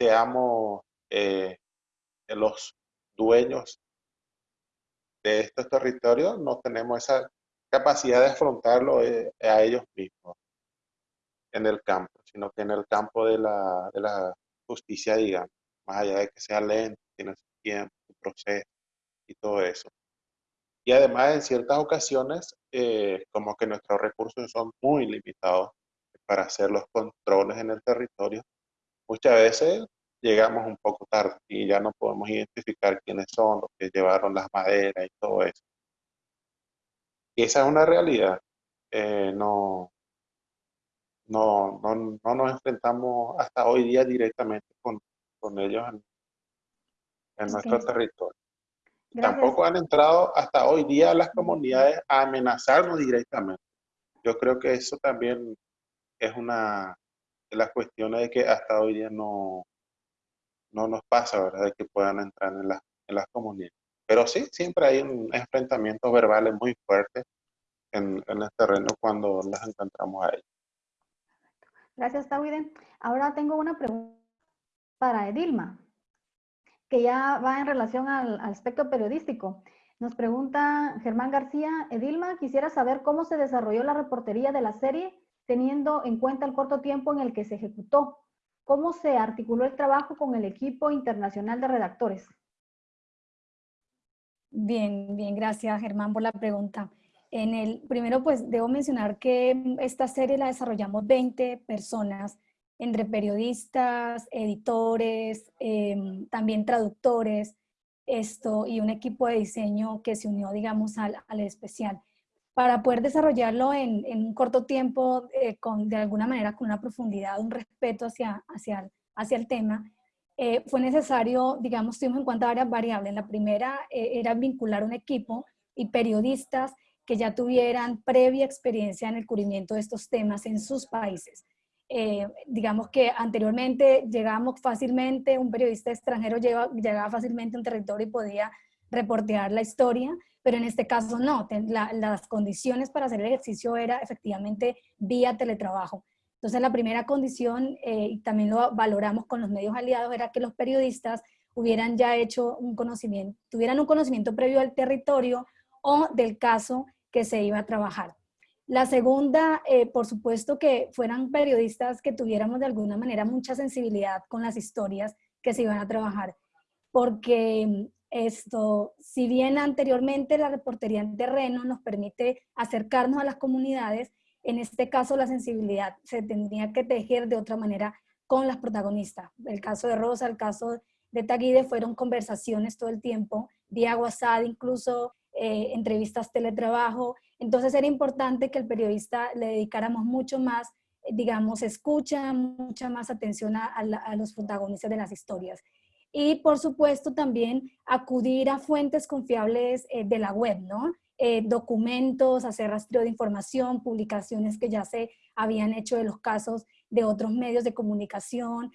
seamos eh, los dueños de estos territorios no tenemos esa capacidad de afrontarlo eh, a ellos mismos en el campo, sino que en el campo de la, de la justicia, digamos, más allá de que sea lento, tiene su tiempo, su proceso y todo eso. Y además, en ciertas ocasiones, eh, como que nuestros recursos son muy limitados para hacer los controles en el territorio, muchas veces llegamos un poco tarde y ya no podemos identificar quiénes son los que llevaron las maderas y todo eso. Y esa es una realidad. Eh, no, no, no, no, nos enfrentamos hasta hoy día directamente con, con ellos en, nuestro territorio. Tampoco han entrado hasta hoy día las comunidades a amenazarnos directamente. Yo creo que eso también es una la cuestión es que hasta hoy día no, no nos pasa, ¿verdad? De que puedan entrar en, la, en las comunidades. Pero sí, siempre hay un enfrentamientos verbales muy fuertes en, en el terreno cuando las encontramos a ellos. Gracias, Tawide. Ahora tengo una pregunta para Edilma, que ya va en relación al, aspecto periodístico. Nos pregunta Germán García, Edilma, quisiera saber cómo se desarrolló la reportería de la serie teniendo en cuenta el corto tiempo en el que se ejecutó. ¿Cómo se articuló el trabajo con el equipo internacional de redactores? Bien, bien, gracias Germán por la pregunta. En el, primero, pues debo mencionar que esta serie la desarrollamos 20 personas, entre periodistas, editores, em, también traductores, esto, y un equipo de diseño que se unió, digamos, al, al especial. Para poder desarrollarlo en, en un corto tiempo, eh, con, de alguna manera con una profundidad, un respeto hacia, hacia, hacia el tema, eh, fue necesario, digamos, tuvimos en cuenta varias variables. La primera eh, era vincular un equipo y periodistas que ya tuvieran previa experiencia en el cubrimiento de estos temas en sus países. Eh, digamos que anteriormente llegábamos fácilmente, un periodista extranjero llegaba, fácilmente a un territorio y podía reportear la historia, pero en este caso no, las condiciones para hacer el ejercicio era efectivamente vía teletrabajo. Entonces la primera condición, eh, y también lo valoramos con los medios aliados, era que los periodistas hubieran ya hecho un conocimiento, tuvieran un conocimiento previo del territorio o del caso que se iba a trabajar. La segunda, eh, por supuesto que fueran periodistas que tuviéramos de alguna manera mucha sensibilidad con las historias que se iban a trabajar, porque esto, si bien anteriormente la reportería en terreno nos permite acercarnos a las comunidades, en este caso la sensibilidad se tendría que tejer de otra manera con las protagonistas. El caso de Rosa, el caso de Taguide fueron conversaciones todo el tiempo, vía WhatsApp incluso, eh, entrevistas teletrabajo, entonces era importante que el periodista le dedicáramos mucho más, eh, digamos, escucha, mucha más atención a, los protagonistas de las historias. Y por supuesto también acudir a fuentes confiables eh, de la web, ¿no? documentos, hacer rastreo de información, publicaciones que ya se habían hecho de los casos de otros medios de comunicación,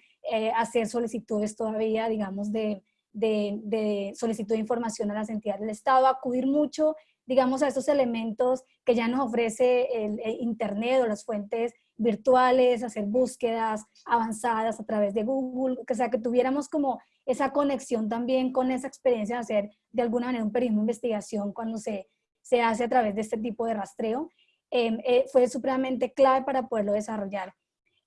hacer solicitudes todavía, digamos, de, de, solicitud de información a las entidades del Estado, acudir mucho, digamos, a estos elementos que ya nos ofrece el, Internet o las fuentes virtuales, hacer búsquedas avanzadas a través de Google, que sea que tuviéramos como esa conexión también con esa experiencia de hacer de alguna manera un periodismo de investigación cuando se, se hace a través de este tipo de rastreo, em, eh, fue supremamente clave para poderlo desarrollar.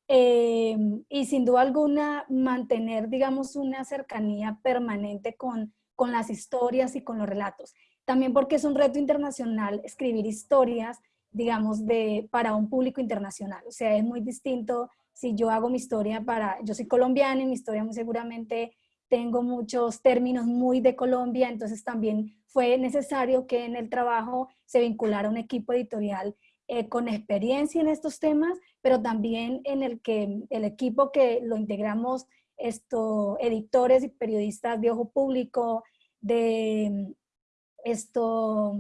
Em, y sin duda alguna mantener, digamos, una cercanía permanente con, con las historias y con los relatos. También porque es un reto internacional escribir historias, digamos, de, para un público internacional. O sea, es muy distinto si yo hago mi historia para, yo soy colombiana y mi historia muy seguramente tengo muchos términos muy de Colombia, entonces también fue necesario que en el trabajo se vinculara un equipo editorial eh, con experiencia en estos temas, pero también en el que el equipo que lo integramos, esto, editores y periodistas de ojo público, de esto,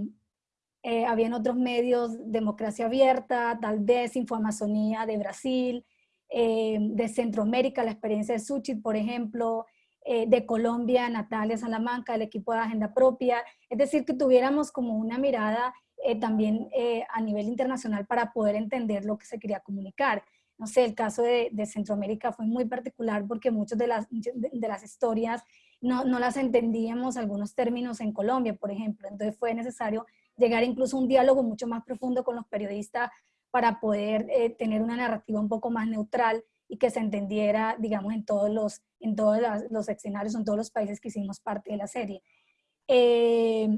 eh, habían otros medios, Democracia Abierta, tal vez Informazonía de Brasil, eh, de Centroamérica, la experiencia de Suchit, por ejemplo, de Colombia, Natalia Salamanca, el equipo de Agenda Propia, es decir, que tuviéramos como una mirada eh, también eh, a nivel internacional para poder entender lo que se quería comunicar. No sé, el caso de, Centroamérica fue muy particular porque muchas de las, de, las historias no, no, las entendíamos algunos términos en Colombia, por ejemplo. Entonces fue necesario llegar incluso a un diálogo mucho más profundo con los periodistas para poder eh, tener una narrativa un poco más neutral y que se entendiera, digamos, en todos los, en todos los escenarios, en todos los países que hicimos parte de la serie. Eh,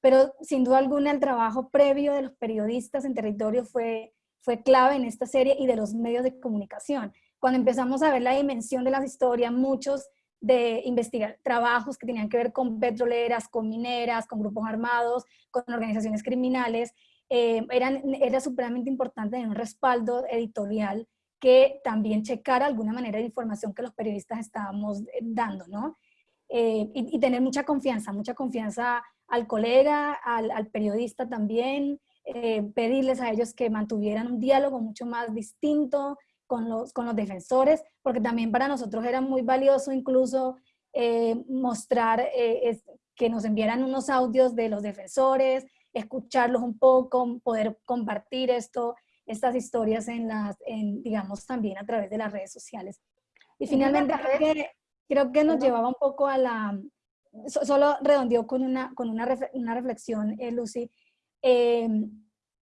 pero sin duda alguna el trabajo previo de los periodistas en territorio fue, fue clave en esta serie y de los medios de comunicación. Cuando empezamos a ver la dimensión de las historias, muchos de investigar trabajos que tenían que ver con petroleras, con mineras, con grupos armados, con organizaciones criminales, eh, era supremamente importante tener un respaldo editorial que también checara alguna manera de información que los periodistas estábamos eh, dando, ¿no? Eh, y, y, tener mucha confianza, mucha confianza al colega, al, periodista también, eh, pedirles a ellos que mantuvieran un diálogo mucho más distinto, con los, con los defensores, porque también para nosotros era muy valioso incluso eh, mostrar eh, que nos enviaran unos audios de los defensores, escucharlos un poco, poder compartir esto, estas historias en las, en, digamos, también a través de las redes sociales. Y finalmente creo que, creo que nos llevaba un poco a la, solo redondeó con una, con una, una reflexión, eh, Lucy, eh,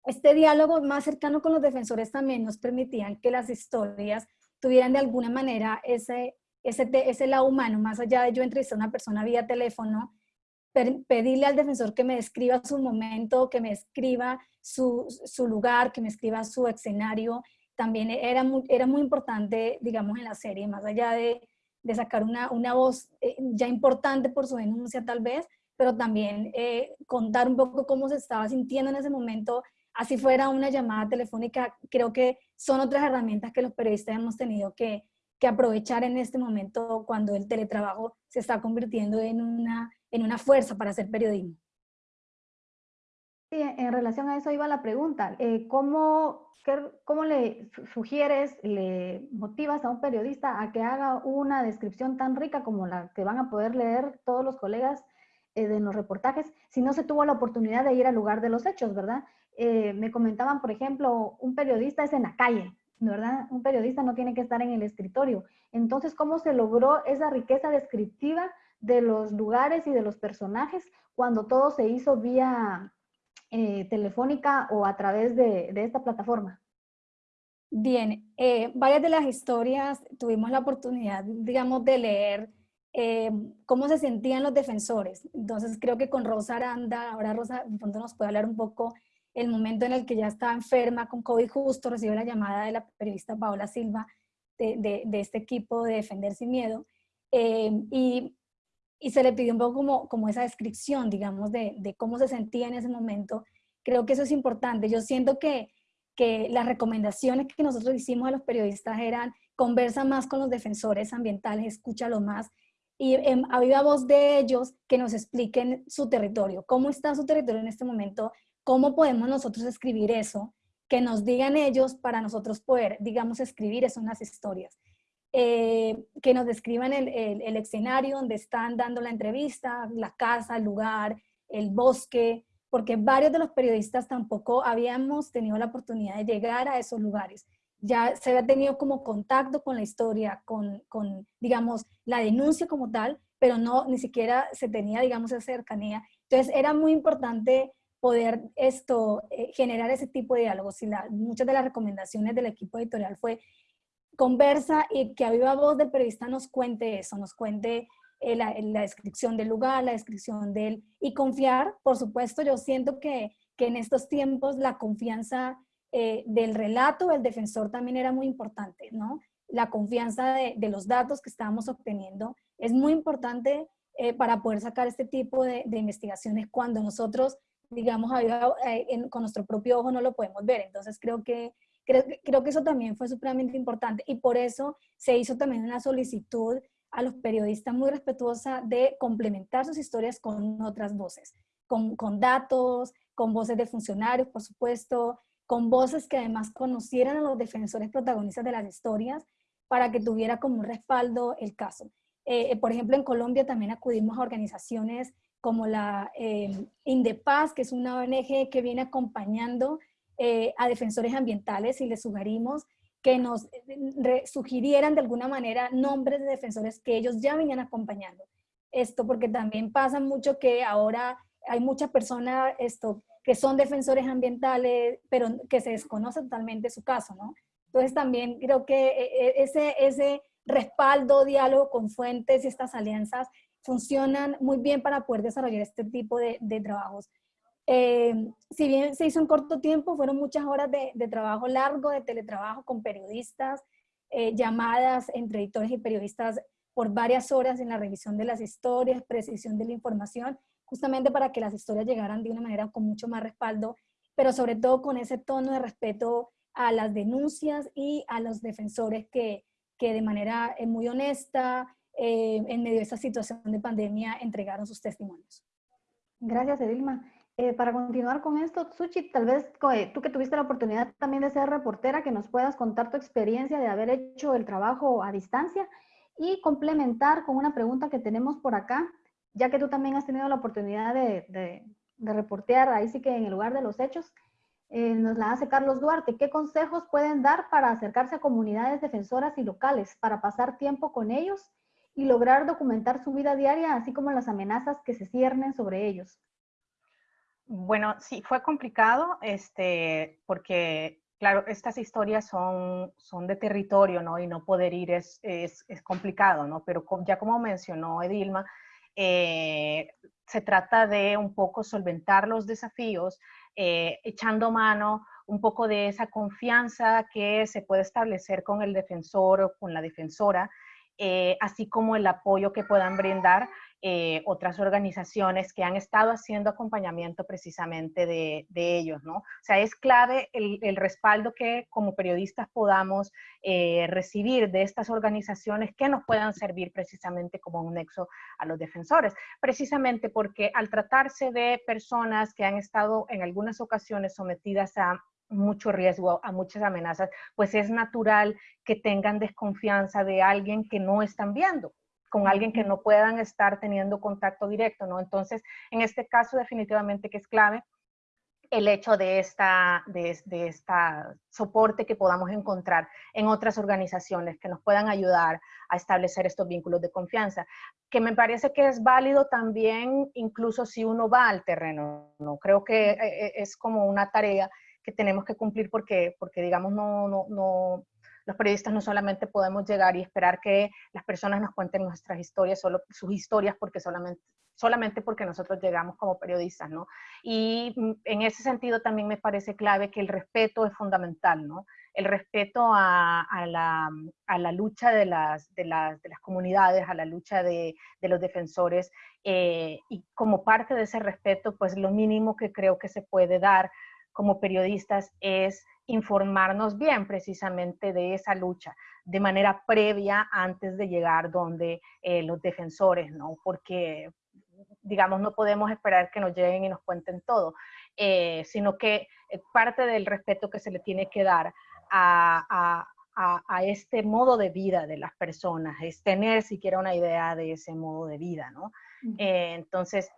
este diálogo más cercano con los defensores también nos permitían que las historias tuvieran de alguna manera ese, ese, ese lado humano, más allá de yo entrevistar a una persona vía teléfono, pedirle al defensor que me describa su momento, que me escriba su, su, lugar, que me escriba su escenario, también era muy, era muy importante, digamos, en la serie, más allá de, de sacar una, una voz eh, ya importante por su denuncia tal vez, pero también eh, contar un poco cómo se estaba sintiendo en ese momento, así fuera una llamada telefónica, creo que son otras herramientas que los periodistas hemos tenido que, que aprovechar en este momento cuando el teletrabajo se está convirtiendo en una, en una fuerza para hacer periodismo. Sí, en relación a eso iba la pregunta. Eh, ¿cómo, ¿Cómo le sugieres, le motivas a un periodista a que haga una descripción tan rica como la que van a poder leer todos los colegas eh, de los reportajes si no se tuvo la oportunidad de ir al lugar de los hechos, verdad? Eh, me comentaban, por ejemplo, un periodista es en la calle, ¿verdad? Un periodista no tiene que estar en el escritorio. Entonces, ¿cómo se logró esa riqueza descriptiva de los lugares y de los personajes cuando todo se hizo vía eh, telefónica o a través de, esta plataforma? Bien, eh, varias de las historias tuvimos la oportunidad, digamos, de leer eh, cómo se sentían los defensores. Entonces creo que con Rosa Aranda, ahora Rosa de pronto nos puede hablar un poco el momento en el que ya estaba enferma con COVID justo, recibió la llamada de la periodista Paola Silva de, de, este equipo de Defender Sin Miedo. y y se le pidió un poco como, como esa descripción, digamos, de, de, cómo se sentía en ese momento. Creo que eso es importante. Yo siento que, que las recomendaciones que nosotros hicimos a los periodistas eran conversa más con los defensores ambientales, escúchalo más y eh, a voz de ellos que nos expliquen su territorio, cómo está su territorio en este momento, cómo podemos nosotros escribir eso, que nos digan ellos para nosotros poder, digamos, escribir eso en las historias. Eh, que nos describan el, el, escenario donde están dando la entrevista, la casa, el lugar, el bosque, porque varios de los periodistas tampoco habíamos tenido la oportunidad de llegar a esos lugares. Ya se había tenido como contacto con la historia, con, con digamos, la denuncia como tal, pero no, ni siquiera se tenía, digamos, esa cercanía. Entonces era muy importante poder esto, eh, generar ese tipo de diálogos. Y la, muchas de las recomendaciones del equipo editorial fue conversa y que a viva voz del periodista nos cuente eso, nos cuente eh, la, descripción del lugar, la descripción del... Y confiar, por supuesto, yo siento que, que en estos tiempos la confianza eh, del relato del defensor también era muy importante, ¿no? La confianza de, de los datos que estábamos obteniendo es muy importante eh, para poder sacar este tipo de, de investigaciones cuando nosotros, digamos, con nuestro propio ojo no lo podemos ver. Entonces creo que Creo, que eso también fue supremamente importante y por eso se hizo también una solicitud a los periodistas muy respetuosa de complementar sus historias con otras voces, con, con datos, con voces de funcionarios, por supuesto, con voces que además conocieran a los defensores protagonistas de las historias para que tuviera como un respaldo el caso. Eh, eh, por ejemplo, en Colombia también acudimos a organizaciones como la eh, Indepaz, que es una ONG que viene acompañando eh, a defensores ambientales y les sugerimos que nos sugirieran de alguna manera nombres de defensores que ellos ya venían acompañando. Esto porque también pasa mucho que ahora hay muchas personas esto, que son defensores ambientales, pero que se desconoce totalmente su caso, ¿no? Entonces también creo que eh, eh, ese, ese respaldo, diálogo con fuentes y estas alianzas funcionan muy bien para poder desarrollar este tipo de, de trabajos. Eh, si bien se hizo en corto tiempo, fueron muchas horas de, trabajo largo, de teletrabajo con periodistas, eh, llamadas entre editores y periodistas por varias horas en la revisión de las historias, precisión de la información, justamente para que las historias llegaran de una manera con mucho más respaldo, pero sobre todo con ese tono de respeto a las denuncias y a los defensores que, que de manera eh, muy honesta, en medio de esta situación de pandemia, entregaron sus testimonios. Gracias, Edilma. eh, para continuar con esto, Suchi, tal vez eh, tú que tuviste la oportunidad también de ser reportera, que nos puedas contar tu experiencia de haber hecho el trabajo a distancia y complementar con una pregunta que tenemos por acá, ya que tú también has tenido la oportunidad de, reportear ahí sí que en el lugar de los hechos. Eh, nos la hace Carlos Duarte. ¿Qué consejos pueden dar para acercarse a comunidades defensoras y locales, para pasar tiempo con ellos y lograr documentar su vida diaria, así como las amenazas que se ciernen sobre ellos? Bueno, sí, fue complicado, este, porque, claro, estas historias son, son de territorio, ¿no? Y no poder ir es, es, es complicado, ¿no? Pero ya como mencionó Edilma, eh, se trata de un poco solventar los desafíos, eh, echando mano un poco de esa confianza que se puede establecer con el defensor o con la defensora, eh, así como el apoyo que puedan brindar eh, otras organizaciones que han estado haciendo acompañamiento precisamente de, ellos, ¿no? O sea, es clave el, respaldo que como periodistas podamos eh, recibir de estas organizaciones que nos puedan servir precisamente como un nexo a los defensores, precisamente porque al tratarse de personas que han estado en algunas ocasiones sometidas a mucho riesgo, a muchas amenazas, pues es natural que tengan desconfianza de alguien que no están viendo con alguien que no puedan estar teniendo contacto directo, ¿no? Entonces, en este caso definitivamente que es clave el hecho de esta, de, de esta soporte que podamos encontrar en otras organizaciones que nos puedan ayudar a establecer estos vínculos de confianza, que me parece que es válido también incluso si uno va al terreno, ¿no? Creo que eh, eh, es como una tarea que tenemos que cumplir porque, porque digamos, no, no, no, los periodistas no solamente podemos llegar y esperar que las personas nos cuenten nuestras historias, solo sus historias, porque solamente, solamente porque nosotros llegamos como periodistas, ¿no? Y mm, en ese sentido también me parece clave que el respeto es fundamental, ¿no? El respeto a, a, la, a la, lucha de las, de, las, de las, comunidades, a la lucha de, de los defensores, eh, y como parte de ese respeto, pues lo mínimo que creo que se puede dar como periodistas es informarnos bien precisamente de esa lucha de manera previa antes de llegar donde eh, los defensores, ¿no? Porque, digamos, no podemos esperar que nos lleguen y nos cuenten todo, eh, sino que eh, parte del respeto que se le tiene que dar a, a, a, este modo de vida de las personas es tener siquiera una idea de ese modo de vida, ¿no? entonces,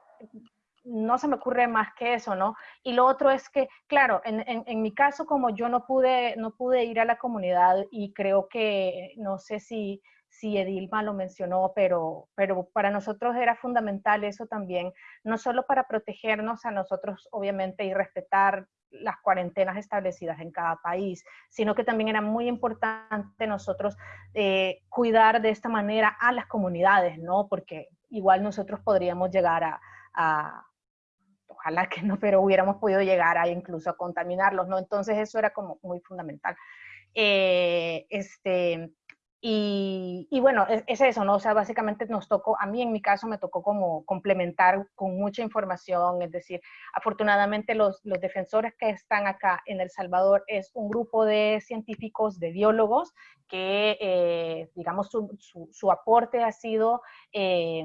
no se me ocurre más que eso, ¿no? Y lo otro es que, claro, en, mi caso, como yo no pude, no pude ir a la comunidad y creo que, no sé si, si Edilma lo mencionó, pero, pero para nosotros era fundamental eso también, no solo para protegernos a nosotros, obviamente, y respetar las cuarentenas establecidas en cada país, sino que también era muy importante nosotros eh, cuidar de esta manera a las comunidades, ¿no? Porque igual nosotros podríamos llegar a ojalá que no, pero hubiéramos podido llegar a incluso a contaminarlos, ¿no? Entonces eso era como muy fundamental. Eh, este, y, y, bueno, es, eso, ¿no? O sea, básicamente nos tocó, a mí en mi caso me tocó como complementar con mucha información, es decir, afortunadamente los, los defensores que están acá en El Salvador es un grupo de científicos, de biólogos, que, eh, digamos, su, su, su, aporte ha sido eh,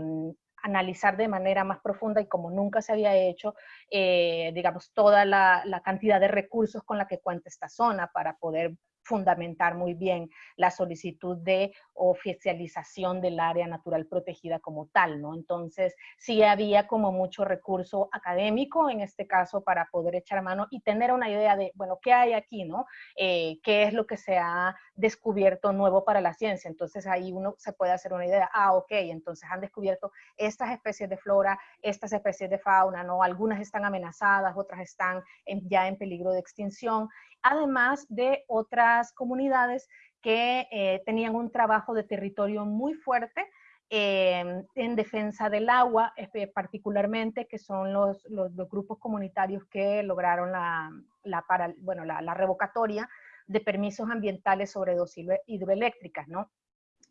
analizar de manera más profunda y como nunca se había hecho, eh, digamos, toda la, la, cantidad de recursos con la que cuenta esta zona para poder fundamentar muy bien la solicitud de oficialización del área natural protegida como tal, ¿no? Entonces, sí había como mucho recurso académico en este caso para poder echar mano y tener una idea de, bueno, ¿qué hay aquí, no? Eh, ¿Qué es lo que se ha descubierto nuevo para la ciencia? Entonces, ahí uno se puede hacer una idea, ah, ok, entonces han descubierto estas especies de flora, estas especies de fauna, ¿no? Algunas están amenazadas, otras están ya en peligro de extinción, además de otras comunidades que eh, tenían un trabajo de territorio muy fuerte em, en defensa del agua, particularmente, que son los, los, grupos comunitarios que lograron la, la, bueno, la, la, revocatoria de permisos ambientales sobre dos hidroeléctricas, ¿no?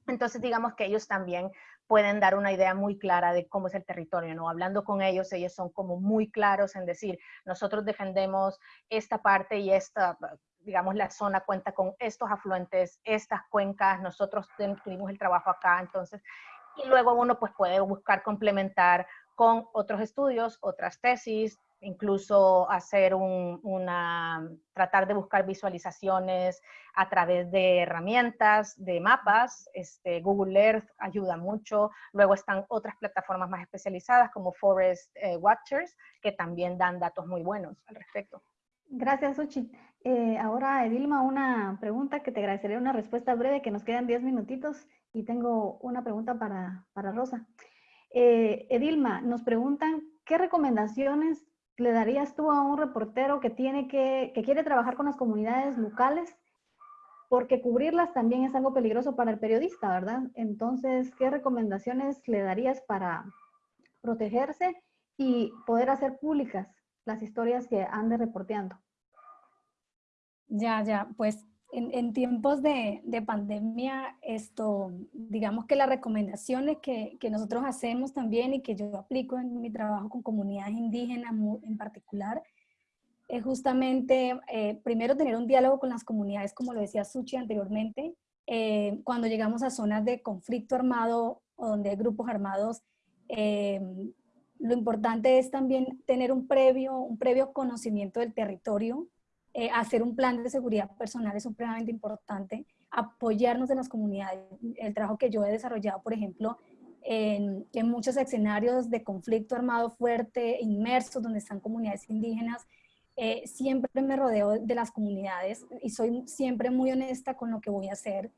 Entonces, digamos que ellos también pueden dar una idea muy clara de cómo es el territorio, ¿no? Hablando con ellos, ellos son como muy claros en decir, nosotros defendemos esta parte y esta, digamos, la zona cuenta con estos afluentes, estas cuencas, nosotros tuvimos el trabajo acá, entonces, y luego uno pues puede buscar complementar con otros estudios, otras tesis, incluso hacer una, tratar de buscar visualizaciones a través de herramientas, de mapas, este, Google Earth ayuda mucho, luego están otras plataformas más especializadas como Forest eh, Watchers, que también dan datos muy buenos al respecto. Gracias, Uchi. Eh, ahora, Edilma, una pregunta que te agradecería una respuesta breve, que nos quedan 10 minutitos y tengo una pregunta para, Rosa. Eh, Edilma, nos preguntan, ¿qué recomendaciones le darías tú a un reportero que, tiene que, que quiere trabajar con las comunidades locales? Porque cubrirlas también es algo peligroso para el periodista, ¿verdad? Entonces, ¿qué recomendaciones le darías para protegerse y poder hacer públicas las historias que ande reporteando? Ya, ya, pues en, tiempos de, pandemia, esto, digamos que las recomendaciones que, nosotros hacemos también y que yo aplico en mi trabajo con comunidades indígenas en particular, es justamente, eh, primero, tener un diálogo con las comunidades, como lo decía Suchi anteriormente, eh, cuando llegamos a zonas de conflicto armado o donde hay grupos armados, eh, lo importante es también tener un previo, un previo conocimiento del territorio, eh, hacer un plan de seguridad personal es supremamente importante, apoyarnos en las comunidades. El trabajo que yo he desarrollado, por ejemplo, en, muchos escenarios de conflicto armado fuerte, inmersos, donde están comunidades indígenas, eh, siempre me rodeo de las comunidades y soy siempre muy honesta con lo que voy a hacer.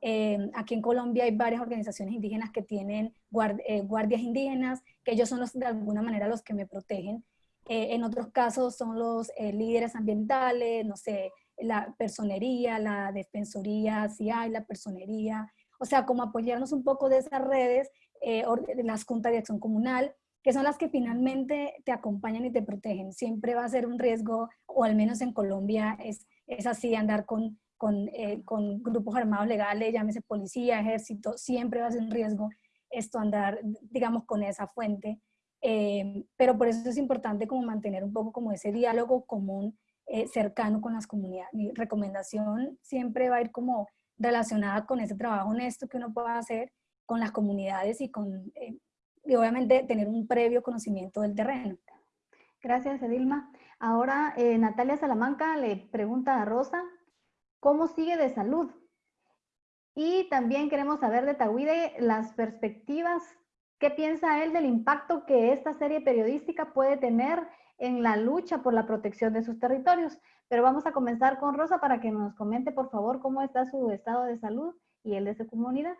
Eh, aquí en Colombia hay varias organizaciones indígenas que tienen guardias indígenas, que ellos son de alguna manera los que me protegen. Eh, en otros casos son los eh, líderes ambientales, no sé, la personería, la defensoría, si hay la personería, o sea, como apoyarnos un poco de esas redes, eh, las juntas de acción comunal, que son las que finalmente te acompañan y te protegen. Siempre va a ser un riesgo, o al menos en Colombia es, es así, andar con, con, con grupos armados legales, llámese policía, ejército, siempre va a ser un riesgo esto andar, digamos, con esa fuente. Eh, pero por eso es importante como mantener un poco como ese diálogo común eh, cercano con las comunidades. Mi recomendación siempre va a ir como relacionada con ese trabajo honesto que uno pueda hacer con las comunidades y con, eh, y obviamente tener un previo conocimiento del terreno. Gracias, Edilma. Ahora, Natalia Salamanca le pregunta a Rosa, ¿cómo sigue de salud? Y también queremos saber de Tawide las perspectivas ¿Qué piensa él del impacto que esta serie periodística puede tener en la lucha por la protección de sus territorios? Pero vamos a comenzar con Rosa para que nos comente, por favor, cómo está su estado de salud y el de su comunidad.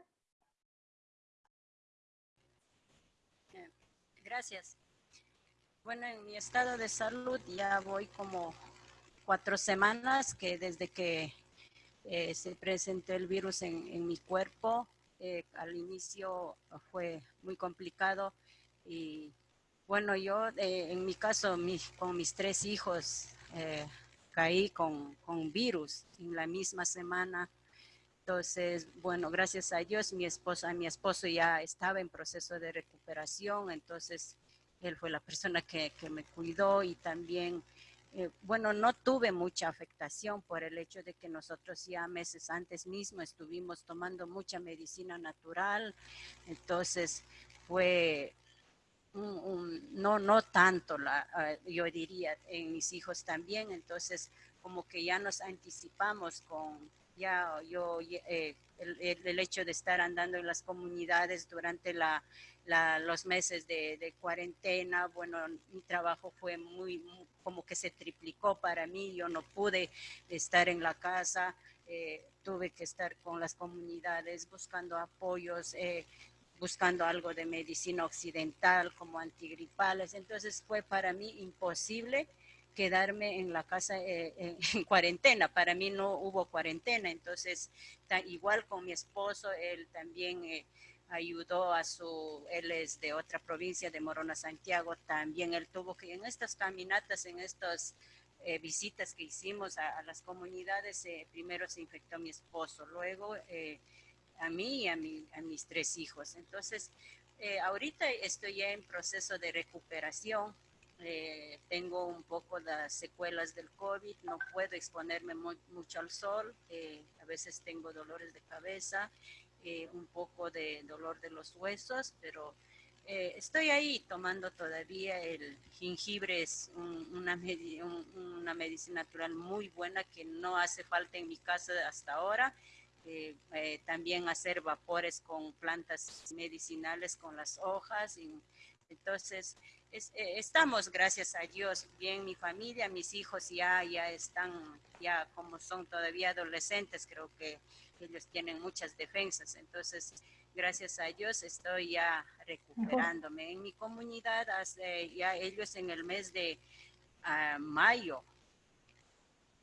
Gracias. Bueno, en mi estado de salud ya voy como cuatro semanas que desde que eh, se presentó el virus en, en mi cuerpo, eh, al inicio fue muy complicado y bueno, yo eh, en mi caso con mis tres hijos eh, caí con, con, virus en la misma semana. Entonces, bueno, gracias a Dios, mi esposa, mi esposo ya estaba en proceso de recuperación, entonces él fue la persona que, que me cuidó y también eh, bueno, no tuve mucha afectación por el hecho de que nosotros ya meses antes mismo estuvimos tomando mucha medicina natural, entonces fue no, no tanto, la, ah, yo diría, en mis hijos también, entonces como que ya nos anticipamos con, ya yo, eh, el, hecho de estar andando en las comunidades durante la, los meses de, cuarentena, bueno, mi trabajo fue muy, como que se triplicó para mí, yo no pude estar en la casa, eh, tuve que estar con las comunidades buscando apoyos, eh, buscando algo de medicina occidental como antigripales, entonces fue para mí imposible quedarme en la casa eh, en cuarentena. Para mí no hubo cuarentena, entonces igual con mi esposo, él también ayudó a su, él es de otra provincia, de Morona, Santiago, también él tuvo que en estas caminatas, en estas eh, visitas que hicimos a, las comunidades, primero se infectó mi esposo, luego a mí y a, a mis tres hijos. Entonces, ahorita estoy en proceso de recuperación eh, tengo un poco las secuelas del COVID, no puedo exponerme mucho al sol, eh, a veces tengo dolores de cabeza, eh, un poco de dolor de los huesos, pero eh, estoy ahí tomando todavía el jengibre, es una, una medicina natural muy buena que no hace falta en mi casa hasta ahora. Eh, eh, también hacer vapores con plantas medicinales, con las hojas. Y, entonces, estamos, gracias a Dios, bien mi familia, mis hijos ya, ya están, ya como son todavía adolescentes, creo que ellos tienen muchas defensas. Entonces, gracias a Dios estoy ya recuperándome. En mi comunidad, ya ellos en el mes de ah, mayo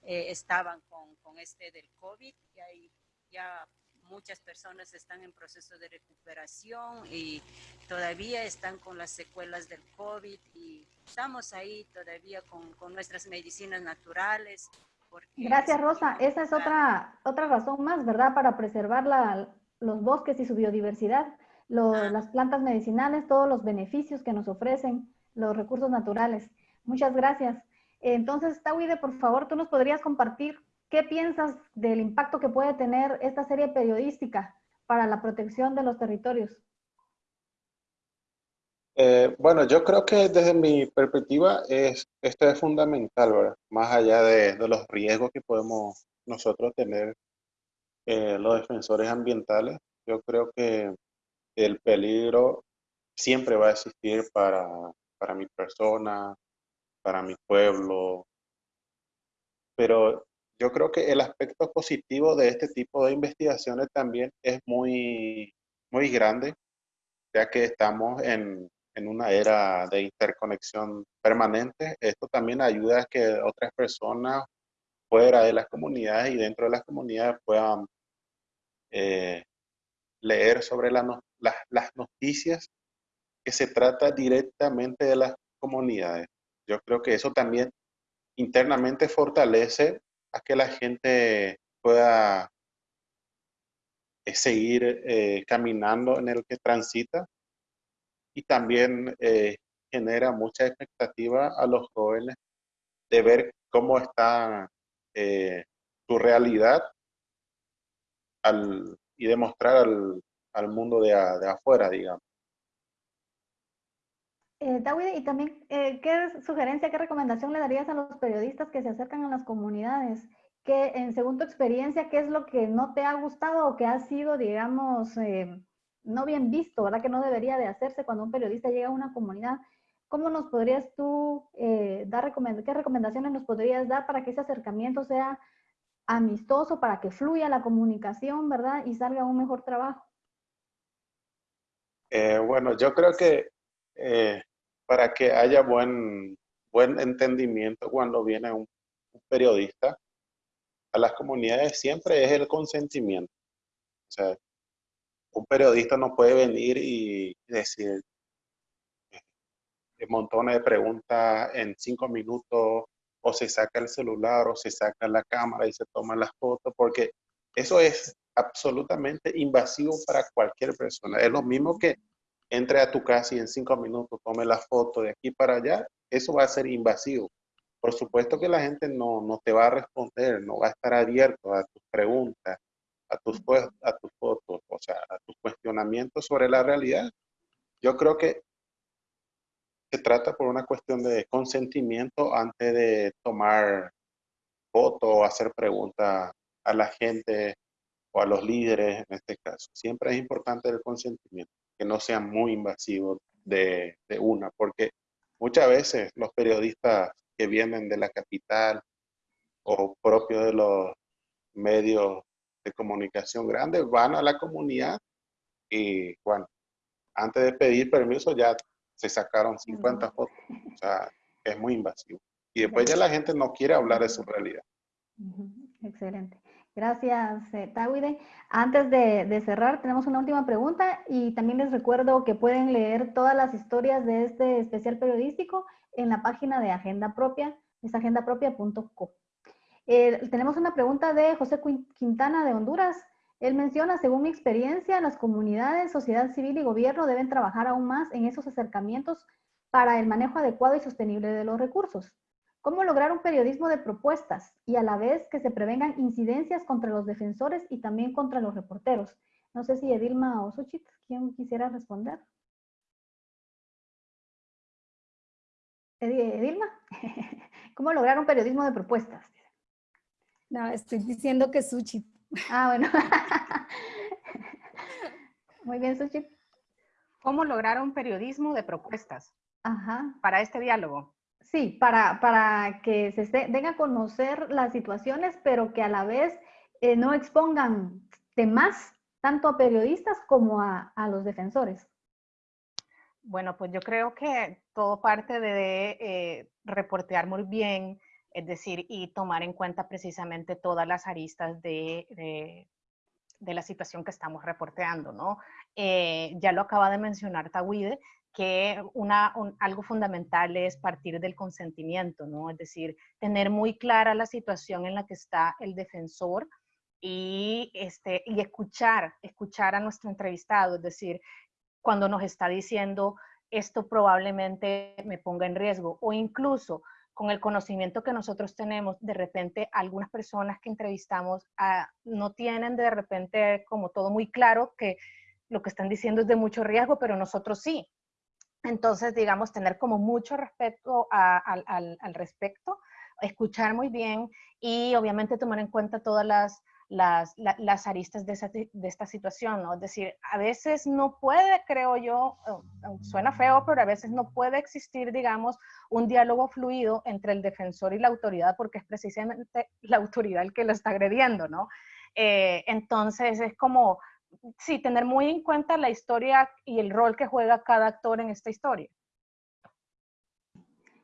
eh, estaban con, con, este del COVID y hay ya muchas personas están en proceso de recuperación y todavía están con las secuelas del COVID y estamos ahí todavía con, con nuestras medicinas naturales. Gracias, Rosa. Esa es otra, otra razón más, ¿verdad? Para preservar la, los bosques y su biodiversidad, ah. las plantas medicinales, todos los beneficios que nos ofrecen los recursos naturales. Muchas gracias. Entonces, Tawide, por favor, tú nos podrías compartir qué piensas del impacto que puede tener esta serie periodística para la protección de los territorios. Eh, bueno, yo creo que desde mi perspectiva es, esto es fundamental, ¿verdad? Más allá de, los riesgos que podemos nosotros tener eh, los defensores ambientales, yo creo que el peligro siempre va a existir para, para mi persona, para mi pueblo, pero yo creo que el aspecto positivo de este tipo de investigaciones también es muy, muy grande, ya que estamos en, en una era de interconexión permanente. Esto también ayuda a que otras personas fuera de las comunidades y dentro de las comunidades puedan eh, leer sobre las noticias que se trata directamente de las comunidades. Yo creo que eso también internamente fortalece a que la gente pueda eh, seguir eh, caminando en el que transita y también genera mucha expectativa a los jóvenes de ver cómo está su realidad al, y demostrar al, al mundo de, de, afuera, digamos. Eh, y también, eh, ¿qué sugerencia, qué recomendación le darías a los periodistas que se acercan a las comunidades? Que, en, según tu experiencia, ¿qué es lo que no te ha gustado o que ha sido, digamos, eh, no bien visto, ¿verdad? Que no debería de hacerse cuando un periodista llega a una comunidad. ¿Cómo nos podrías tú eh, dar, qué recomendaciones nos podrías dar para que ese acercamiento sea amistoso para que fluya la comunicación, ¿verdad? Y salga un mejor trabajo. Eh, bueno, yo creo que eh, para que haya buen, buen entendimiento cuando viene un, periodista a las comunidades siempre es el consentimiento. O sea, un periodista no puede venir y decir eh, montones de preguntas en cinco minutos o se saca el celular o se saca la cámara y se toma las fotos, porque eso es absolutamente invasivo para cualquier persona. Es lo mismo que entre a tu casa y en cinco minutos tome la foto de aquí para allá, eso va a ser invasivo. Por supuesto que la gente no, no te va a responder, no va a estar abierto a tus preguntas, a tus, a tus fotos, o sea, a tus cuestionamientos sobre la realidad. Yo creo que se trata por una cuestión de consentimiento antes de tomar voto o hacer preguntas a la gente o a los líderes en este caso. Siempre es importante el consentimiento, que no sea muy invasivo de, de una, porque muchas veces los periodistas que vienen de la capital o propio de los medios de comunicación grandes van a la comunidad y bueno, antes de pedir permiso ya se sacaron 50 fotos. O sea, es muy invasivo. Y después ya la gente no quiere hablar de su realidad. Excelente. Gracias, eh, Tawide. Antes de, de, cerrar, tenemos una última pregunta y también les recuerdo que pueden leer todas las historias de este especial periodístico en la página de Agenda Propia, es agendapropia.co. Eh, tenemos una pregunta de José Quintana de Honduras. Él menciona, según mi experiencia, las comunidades, sociedad civil y gobierno deben trabajar aún más en esos acercamientos para el manejo adecuado y sostenible de los recursos. ¿Cómo lograr un periodismo de propuestas y a la vez que se prevengan incidencias contra los defensores y también contra los reporteros? No sé si Edilma o Suchit, ¿quién quisiera responder? Edilma, ¿cómo lograr un periodismo de propuestas? No, estoy diciendo que Suchi. Ah, bueno. Muy bien, Suchi. ¿Cómo lograr un periodismo de propuestas? Ajá. Para este diálogo. Sí, para, para que se den a conocer las situaciones, pero que a la vez eh, no expongan temas tanto a periodistas como a, a, los defensores. Bueno, pues yo creo que todo parte de eh, reportear muy bien, es decir, y tomar en cuenta precisamente todas las aristas de, de, la situación que estamos reporteando, ¿no? Eh, ya lo acaba de mencionar Tawide, que una, algo fundamental es partir del consentimiento, ¿no? Es decir, tener muy clara la situación en la que está el defensor y, este, y escuchar, escuchar a nuestro entrevistado, es decir, cuando nos está diciendo esto probablemente me ponga en riesgo o incluso con el conocimiento que nosotros tenemos, de repente algunas personas que entrevistamos ah, no tienen de repente como todo muy claro que lo que están diciendo es de mucho riesgo, pero nosotros sí. Entonces, digamos, tener como mucho respeto al, al, respecto, escuchar muy bien y obviamente tomar en cuenta todas las, las, las aristas de, de, esta situación, ¿no? Es decir, a veces no puede, creo yo, suena feo, pero a veces no puede existir, digamos, un diálogo fluido entre el defensor y la autoridad porque es precisamente la autoridad el que lo está agrediendo, ¿no? Eh, entonces es como sí, tener muy en cuenta la historia y el rol que juega cada actor en esta historia.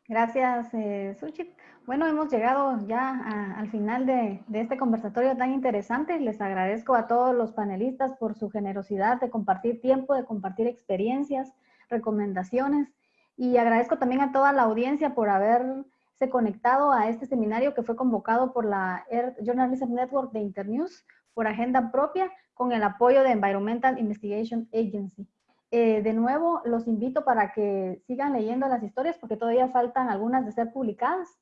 Gracias, eh, Suchit. Bueno, hemos llegado ya al final de, de, este conversatorio tan interesante. Les agradezco a todos los panelistas por su generosidad de compartir tiempo, de compartir experiencias, recomendaciones. Y agradezco también a toda la audiencia por haberse conectado a este seminario que fue convocado por la Journalism Network de Internews por agenda propia con el apoyo de Environmental Investigation Agency. Eh, de nuevo, los invito para que sigan leyendo las historias porque todavía faltan algunas de ser publicadas.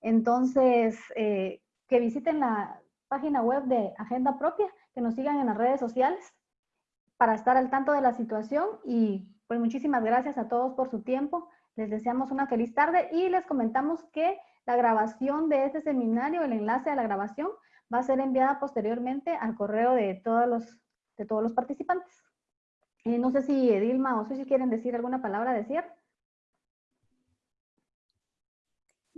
Entonces, eh, que visiten la página web de Agenda Propia, que nos sigan en las redes sociales para estar al tanto de la situación y pues muchísimas gracias a todos por su tiempo. Les deseamos una feliz tarde y les comentamos que la grabación de este seminario, el enlace a la grabación, va a ser enviada posteriormente al correo de todos los, participantes. Eh, no sé si Edilma o Susi quieren decir alguna palabra de.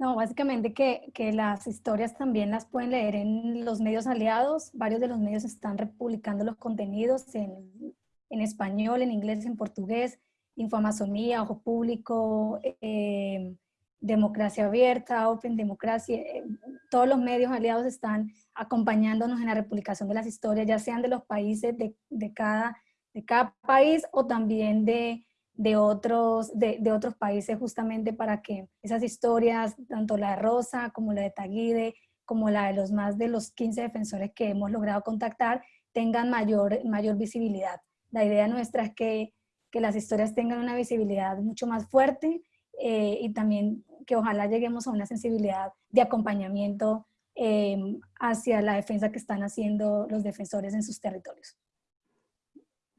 No, básicamente que, que, las historias también las pueden leer en los medios aliados. Varios de los medios están republicando los contenidos en, en español, en inglés, en portugués. Informazonía, Ojo Público, eh, Democracia Abierta, Open Democracia, eh, todos los medios aliados están acompañándonos en la republicación de las historias, ya sean de los países de, de cada, de cada país o también de, de otros, de, de, otros países justamente para que esas historias, tanto la de Rosa como la de Taguide, como la de los más de los 15 defensores que hemos logrado contactar, tengan mayor, mayor visibilidad. La idea nuestra es que, que las historias tengan una visibilidad mucho más fuerte eh, y también que ojalá lleguemos a una sensibilidad de acompañamiento eh, hacia la defensa que están haciendo los defensores en sus territorios.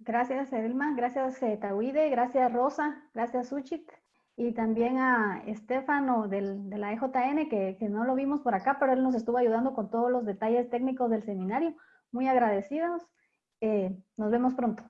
Gracias, Edelma. Gracias, eh, Tawide. Gracias, Rosa. Gracias, Suchit. Y también a Estefano del, de la EJN, que, que, no lo vimos por acá, pero él nos estuvo ayudando con todos los detalles técnicos del seminario. Muy agradecidos. Eh, nos vemos pronto.